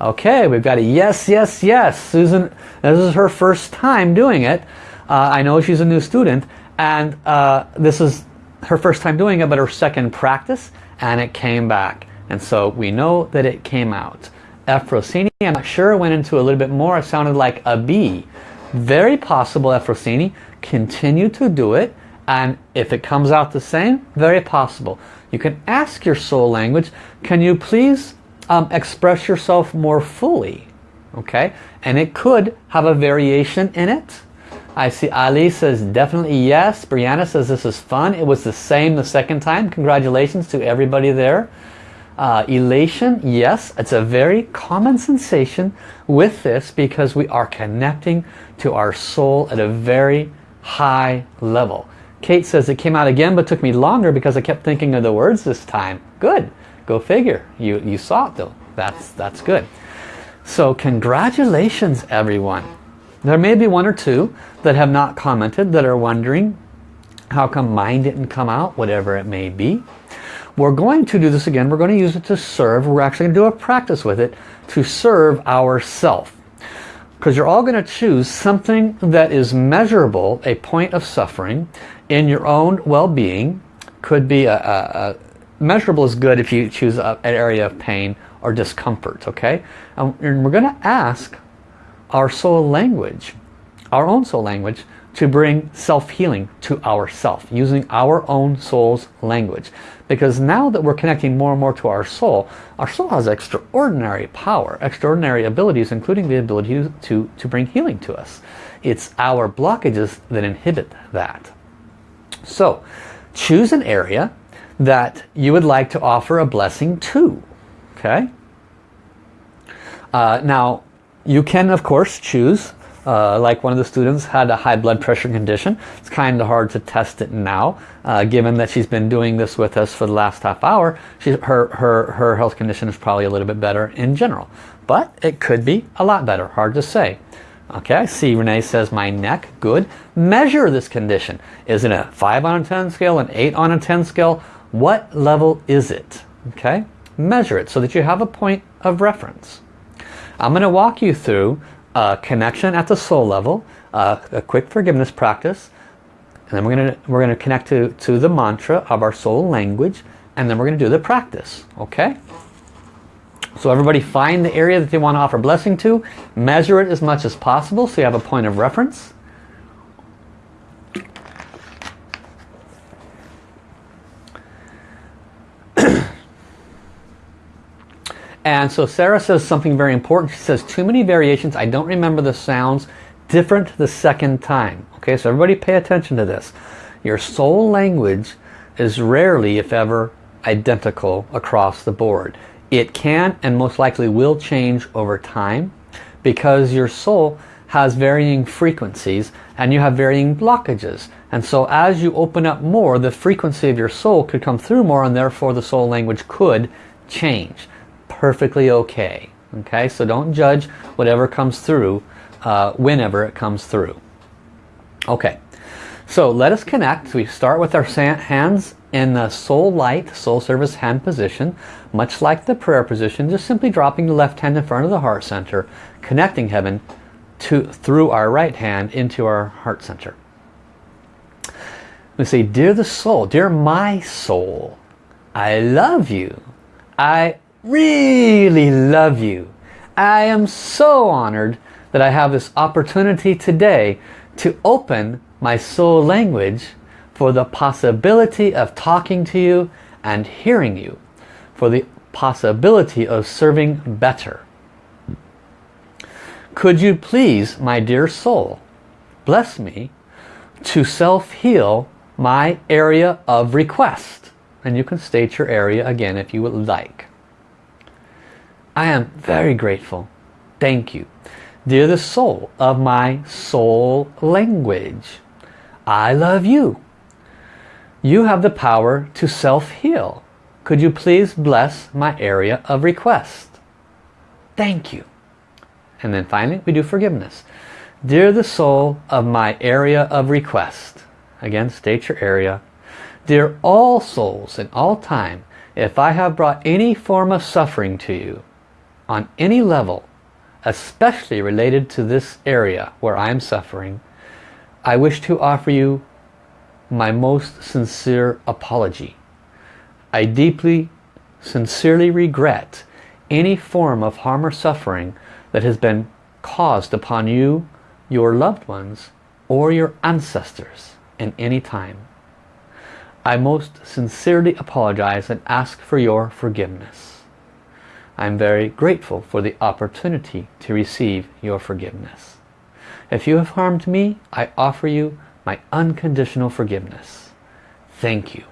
Okay, we've got a yes, yes, yes. Susan, this is her first time doing it. Uh, I know she's a new student, and uh, this is her first time doing it, but her second practice, and it came back. And so we know that it came out. Efrosini, I'm not sure, went into a little bit more. It sounded like a B. Very possible, Efrosini. Continue to do it. And if it comes out the same, very possible. You can ask your soul language, can you please um, express yourself more fully? Okay, and it could have a variation in it. I see Ali says definitely yes. Brianna says this is fun. It was the same the second time. Congratulations to everybody there. Uh, elation, yes, it's a very common sensation with this because we are connecting to our soul at a very high level. Kate says it came out again but took me longer because I kept thinking of the words this time. Good. Go figure. You, you saw it though. That's, that's good. So congratulations everyone. There may be one or two that have not commented that are wondering how come mine didn't come out, whatever it may be. We're going to do this again. We're going to use it to serve. We're actually going to do a practice with it to serve ourself. Because you're all going to choose something that is measurable, a point of suffering, in your own well-being. Could be a, a, a, measurable is good if you choose a, an area of pain or discomfort, okay? Um, and we're going to ask our soul language, our own soul language, to bring self-healing to ourself using our own soul's language. Because now that we're connecting more and more to our soul, our soul has extraordinary power, extraordinary abilities, including the ability to, to, bring healing to us. It's our blockages that inhibit that. So, choose an area that you would like to offer a blessing to. Okay? Uh, now, you can, of course, choose uh, like one of the students had a high blood pressure condition. It's kind of hard to test it now, uh, given that she's been doing this with us for the last half hour. She, her, her, her health condition is probably a little bit better in general. But it could be a lot better, hard to say. Okay, I see Renee says my neck, good. Measure this condition. Is it a 5 on a 10 scale, an 8 on a 10 scale? What level is it? Okay, measure it so that you have a point of reference. I'm going to walk you through connection at the soul level, uh, a quick forgiveness practice, and then we're going to we're to connect to to the mantra of our soul language, and then we're going to do the practice. Okay. So everybody find the area that they want to offer blessing to, measure it as much as possible so you have a point of reference. And so Sarah says something very important. She says, too many variations. I don't remember the sounds. Different the second time. Okay, so everybody pay attention to this. Your soul language is rarely, if ever, identical across the board. It can and most likely will change over time because your soul has varying frequencies and you have varying blockages. And so as you open up more, the frequency of your soul could come through more and therefore the soul language could change perfectly okay. Okay, so don't judge whatever comes through uh, whenever it comes through. Okay, so let us connect. We start with our hands in the soul light, soul service hand position, much like the prayer position, just simply dropping the left hand in front of the heart center, connecting heaven to through our right hand into our heart center. We say, Dear the soul, dear my soul, I love you. I really love you. I am so honored that I have this opportunity today to open my soul language for the possibility of talking to you and hearing you, for the possibility of serving better. Could you please, my dear soul, bless me to self-heal my area of request? And you can state your area again if you would like. I am very grateful. Thank you. Dear the soul of my soul language, I love you. You have the power to self-heal. Could you please bless my area of request? Thank you. And then finally, we do forgiveness. Dear the soul of my area of request. Again, state your area. Dear all souls in all time, if I have brought any form of suffering to you, on any level, especially related to this area where I am suffering, I wish to offer you my most sincere apology. I deeply, sincerely regret any form of harm or suffering that has been caused upon you, your loved ones, or your ancestors in any time. I most sincerely apologize and ask for your forgiveness. I'm very grateful for the opportunity to receive your forgiveness. If you have harmed me, I offer you my unconditional forgiveness. Thank you.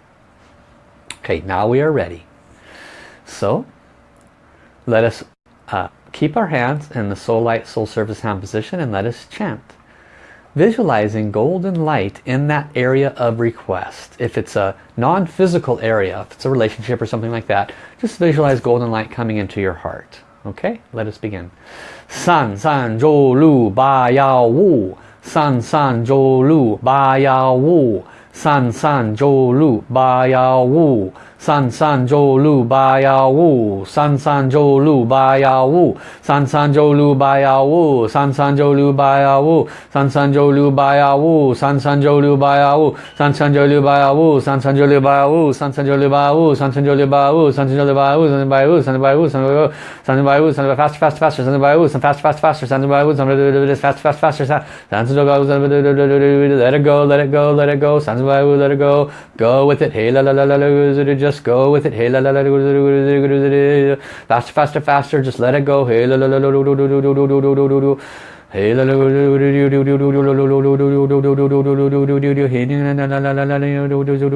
Okay, now we are ready. So, let us uh, keep our hands in the Soul Light Soul Service hand position and let us chant visualizing golden light in that area of request. If it's a non-physical area, if it's a relationship or something like that, just visualize golden light coming into your heart. Okay, let us begin. San san zhou lu ba yao wu. San san zhou lu ba yao wu. San san zhou lu ba yao wu. 三三周六八幺五，三三周六八幺五，三三周六八幺五，三三周六八幺五，三三周六八幺五，三三周六八幺五，三三周六八幺五，三三周六八幺五，三三周六八幺五，三三周六八幺五，三三周六八幺五，三三八幺五，三三八幺五，三三八幺五，三三八幺五，三三 fast fast faster，三三八幺五，三 fast fast faster，三三八幺五，三 fast fast faster，三三周八幺五，三 let it go let it go let it go，三三八幺五 let it go go with it hey la la la la la Just go with it. Hey, la, la, la, faster, faster, faster. Just let it go. Hey, la, la, la,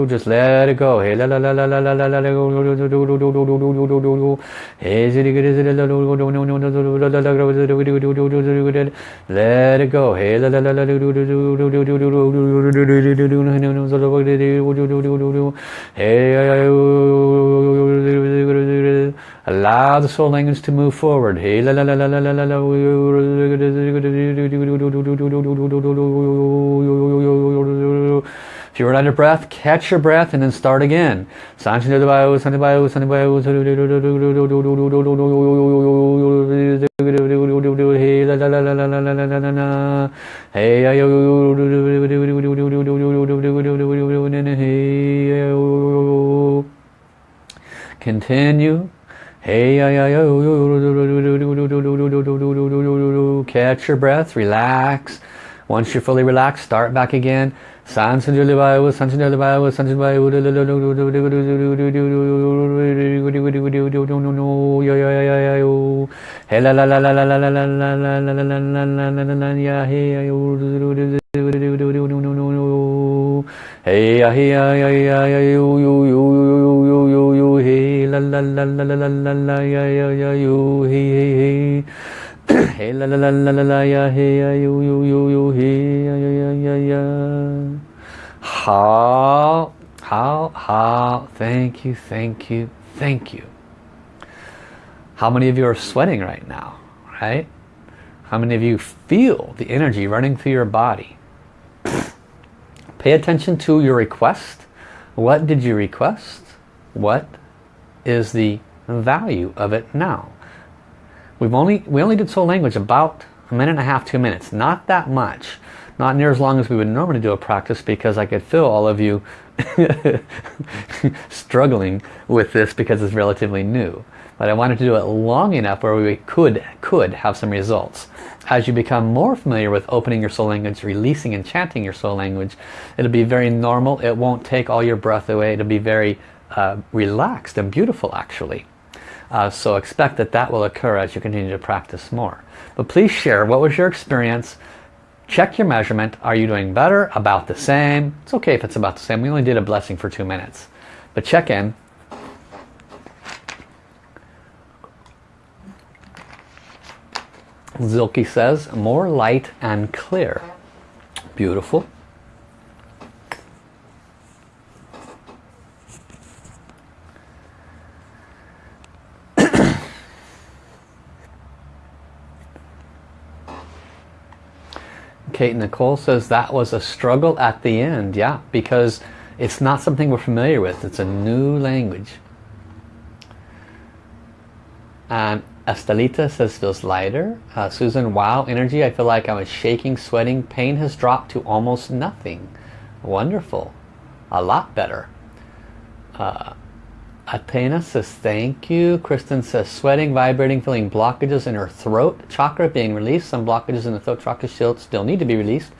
just let it go. Let it go. Allow the soul language to move forward. If you're out of breath, catch your breath and then start again. Continue Hey, catch your breath, relax. Once you're fully relaxed, start back again. Hey, la la la la la la la la ya ya ya you he he he hey la la la la la la ya hey ya you you you you he ya ya ya ya ya how how how thank you thank you thank you. How many of you are sweating right now right? How many of you feel the energy running through your body? Pay attention to your request. What did you request? What is the value of it now. We've only we only did soul language about a minute and a half, two minutes. Not that much. Not near as long as we would normally do a practice because I could feel all of you struggling with this because it's relatively new. But I wanted to do it long enough where we could could have some results. As you become more familiar with opening your soul language, releasing and chanting your soul language, it'll be very normal. It won't take all your breath away. It'll be very uh, relaxed and beautiful actually. Uh, so expect that that will occur as you continue to practice more. But please share what was your experience. Check your measurement. Are you doing better? About the same? It's okay if it's about the same. We only did a blessing for two minutes. But check in. Zilke says, more light and clear. Beautiful. Kate Nicole says that was a struggle at the end. Yeah, because it's not something we're familiar with. It's a new language. And Estelita says feels lighter. Uh, Susan, wow, energy. I feel like I was shaking, sweating. Pain has dropped to almost nothing. Wonderful. A lot better. Uh, Athena says thank you. Kristen says sweating, vibrating, feeling blockages in her throat chakra being released. Some blockages in the throat chakra still need to be released.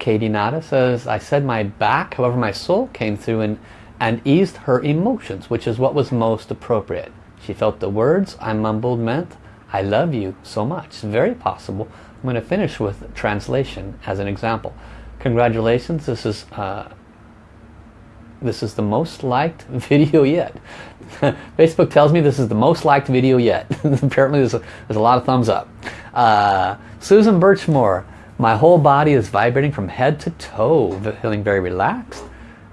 Katie Nada says I said my back, however my soul came through and, and eased her emotions, which is what was most appropriate. She felt the words I mumbled meant I love you so much. Very possible. I'm going to finish with translation as an example. Congratulations, this is uh, this is the most liked video yet. Facebook tells me this is the most liked video yet. Apparently there's a, there's a lot of thumbs up. Uh, Susan Birchmore, my whole body is vibrating from head to toe, feeling very relaxed.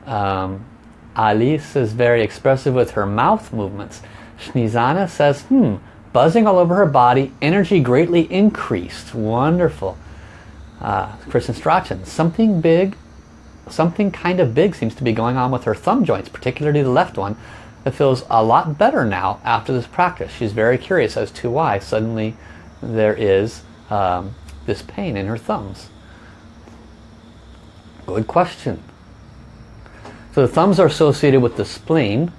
Um, Alice is very expressive with her mouth movements. Shnizana says, hmm, buzzing all over her body, energy greatly increased. Wonderful. Uh, Kristen Strachan, something big something kind of big seems to be going on with her thumb joints, particularly the left one, that feels a lot better now after this practice. She's very curious as to why suddenly there is um, this pain in her thumbs. Good question. So the thumbs are associated with the spleen.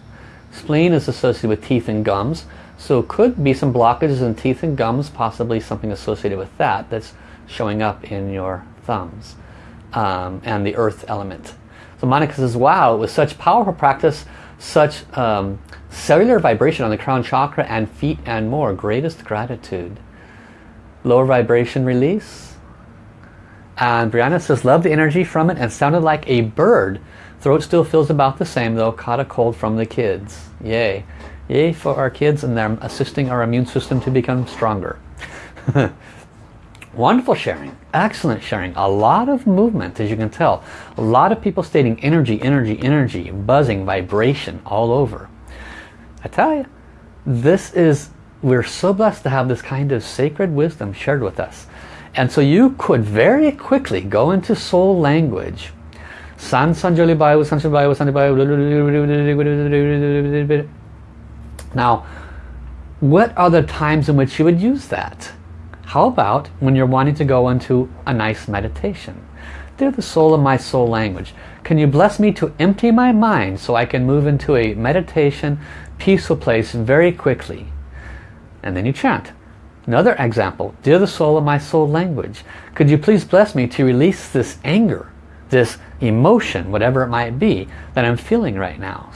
Spleen is associated with teeth and gums. So it could be some blockages in teeth and gums, possibly something associated with that that's showing up in your thumbs um, and the earth element. So Monica says, wow, it was such powerful practice, such um, cellular vibration on the crown chakra and feet and more. Greatest gratitude. Lower vibration release. And Brianna says, love the energy from it and sounded like a bird. Throat still feels about the same though, caught a cold from the kids. Yay. Yay for our kids and them assisting our immune system to become stronger. Wonderful sharing. Excellent sharing. A lot of movement, as you can tell. A lot of people stating energy, energy, energy, buzzing, vibration all over. I tell you, this is, we're so blessed to have this kind of sacred wisdom shared with us. And so you could very quickly go into soul language, San Sanjali Sanjali Sanjali. Now, what are the times in which you would use that? How about when you're wanting to go into a nice meditation? They're the soul of my soul language. Can you bless me to empty my mind so I can move into a meditation, peaceful place very quickly? And then you chant. Another example, dear the soul of my soul language, could you please bless me to release this anger, this emotion, whatever it might be, that I'm feeling right now.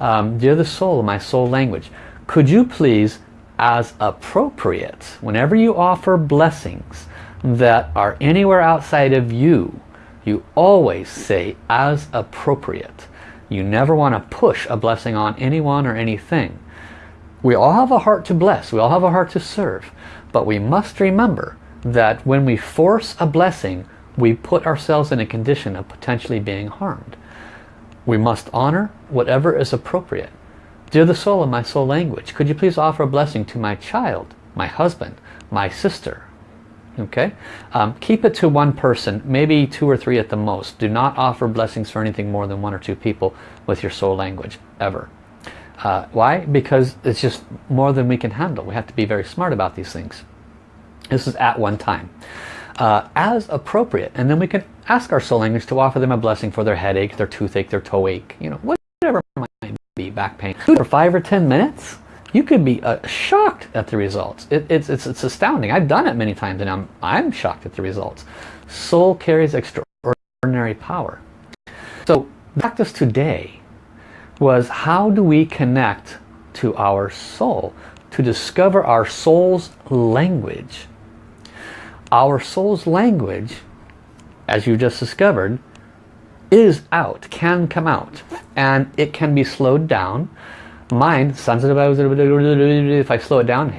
Um, dear the soul of my soul language, could you please, as appropriate, whenever you offer blessings that are anywhere outside of you, you always say as appropriate. You never want to push a blessing on anyone or anything. We all have a heart to bless. We all have a heart to serve. But we must remember that when we force a blessing, we put ourselves in a condition of potentially being harmed. We must honor whatever is appropriate. Dear the soul of my soul language, could you please offer a blessing to my child, my husband, my sister? Okay, um, keep it to one person, maybe two or three at the most. Do not offer blessings for anything more than one or two people with your soul language, ever. Uh, why? Because it's just more than we can handle. We have to be very smart about these things. This is at one time. Uh, as appropriate. And then we can ask our soul language to offer them a blessing for their headache, their toothache, their toe ache, you know, whatever be, back pain. For five or ten minutes, you could be uh, shocked at the results. It, it's, it's, it's astounding. I've done it many times and I'm, I'm shocked at the results. Soul carries extraordinary power. So practice today was how do we connect to our soul to discover our soul's language our soul's language as you just discovered is out can come out and it can be slowed down mind if I slow it down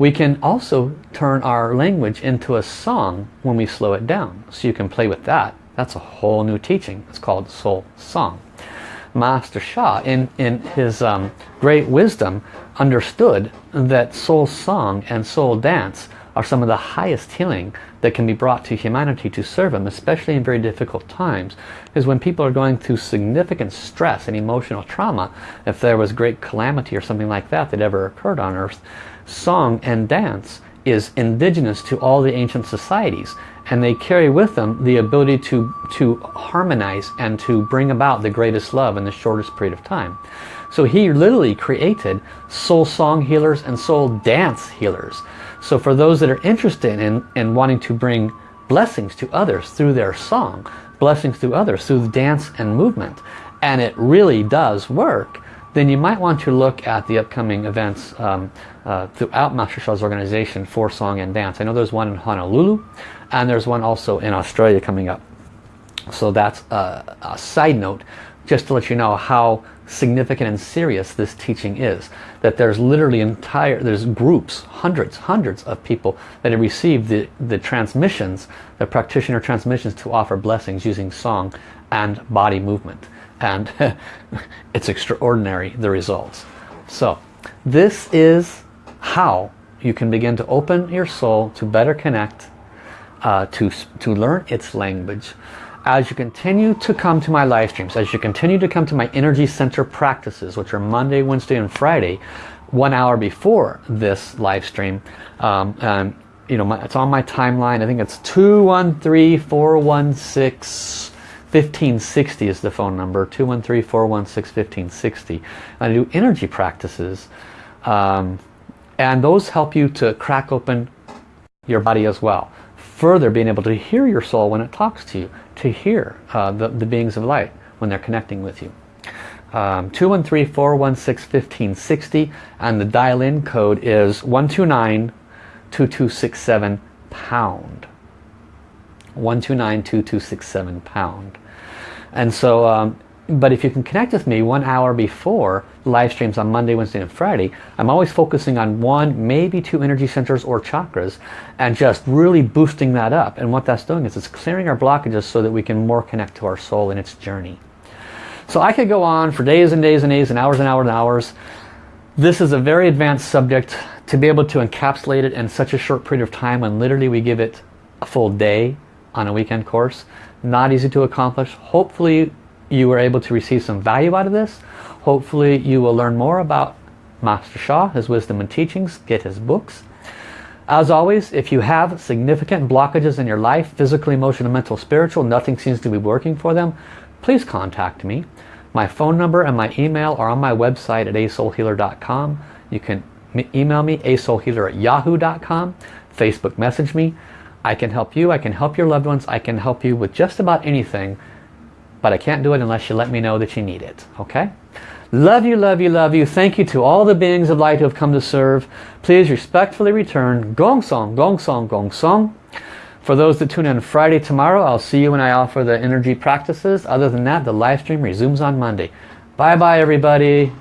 we can also turn our language into a song when we slow it down. So you can play with that. That's a whole new teaching. It's called Soul Song. Master Sha, in, in his um, great wisdom, understood that soul song and soul dance are some of the highest healing that can be brought to humanity to serve them, especially in very difficult times. Because when people are going through significant stress and emotional trauma, if there was great calamity or something like that that ever occurred on earth, song and dance is indigenous to all the ancient societies and they carry with them the ability to to harmonize and to bring about the greatest love in the shortest period of time so he literally created soul song healers and soul dance healers so for those that are interested in in wanting to bring blessings to others through their song blessings to others through dance and movement and it really does work then you might want to look at the upcoming events um, uh, throughout Master Sha's organization for song and dance. I know there's one in Honolulu and there's one also in Australia coming up. So that's a, a side note just to let you know how significant and serious this teaching is. That there's literally entire, there's groups, hundreds, hundreds of people that have received the, the transmissions, the practitioner transmissions to offer blessings using song and body movement and it's extraordinary the results so this is how you can begin to open your soul to better connect uh, to to learn its language as you continue to come to my live streams as you continue to come to my energy center practices which are Monday Wednesday and Friday one hour before this live stream um, and you know my, it's on my timeline. I think it's 213 416 1560 is the phone number 213-416-1560 I do energy practices um, and those help you to crack open your body as well further being able to hear your soul when it talks to you to hear uh, the, the beings of light when they're connecting with you. Um, 213-416-1560 and the dial-in code is 129-2267 pound. 129-2267 pound. And so, um, but if you can connect with me one hour before live streams on Monday, Wednesday, and Friday, I'm always focusing on one, maybe two energy centers or chakras and just really boosting that up. And what that's doing is it's clearing our blockages so that we can more connect to our soul in its journey. So I could go on for days and days and days and hours and hours and hours. This is a very advanced subject to be able to encapsulate it in such a short period of time when literally we give it a full day on a weekend course. Not easy to accomplish. Hopefully you were able to receive some value out of this. Hopefully you will learn more about Master Sha, his wisdom and teachings, get his books. As always, if you have significant blockages in your life, physical, emotional, mental, spiritual, nothing seems to be working for them, please contact me. My phone number and my email are on my website at asoulhealer.com. You can email me, asoulhealer at yahoo.com. Facebook message me. I can help you. I can help your loved ones. I can help you with just about anything. But I can't do it unless you let me know that you need it. Okay? Love you, love you, love you. Thank you to all the beings of light who have come to serve. Please respectfully return. Gong song, gong song, gong song. For those that tune in Friday tomorrow, I'll see you when I offer the energy practices. Other than that, the live stream resumes on Monday. Bye-bye, everybody.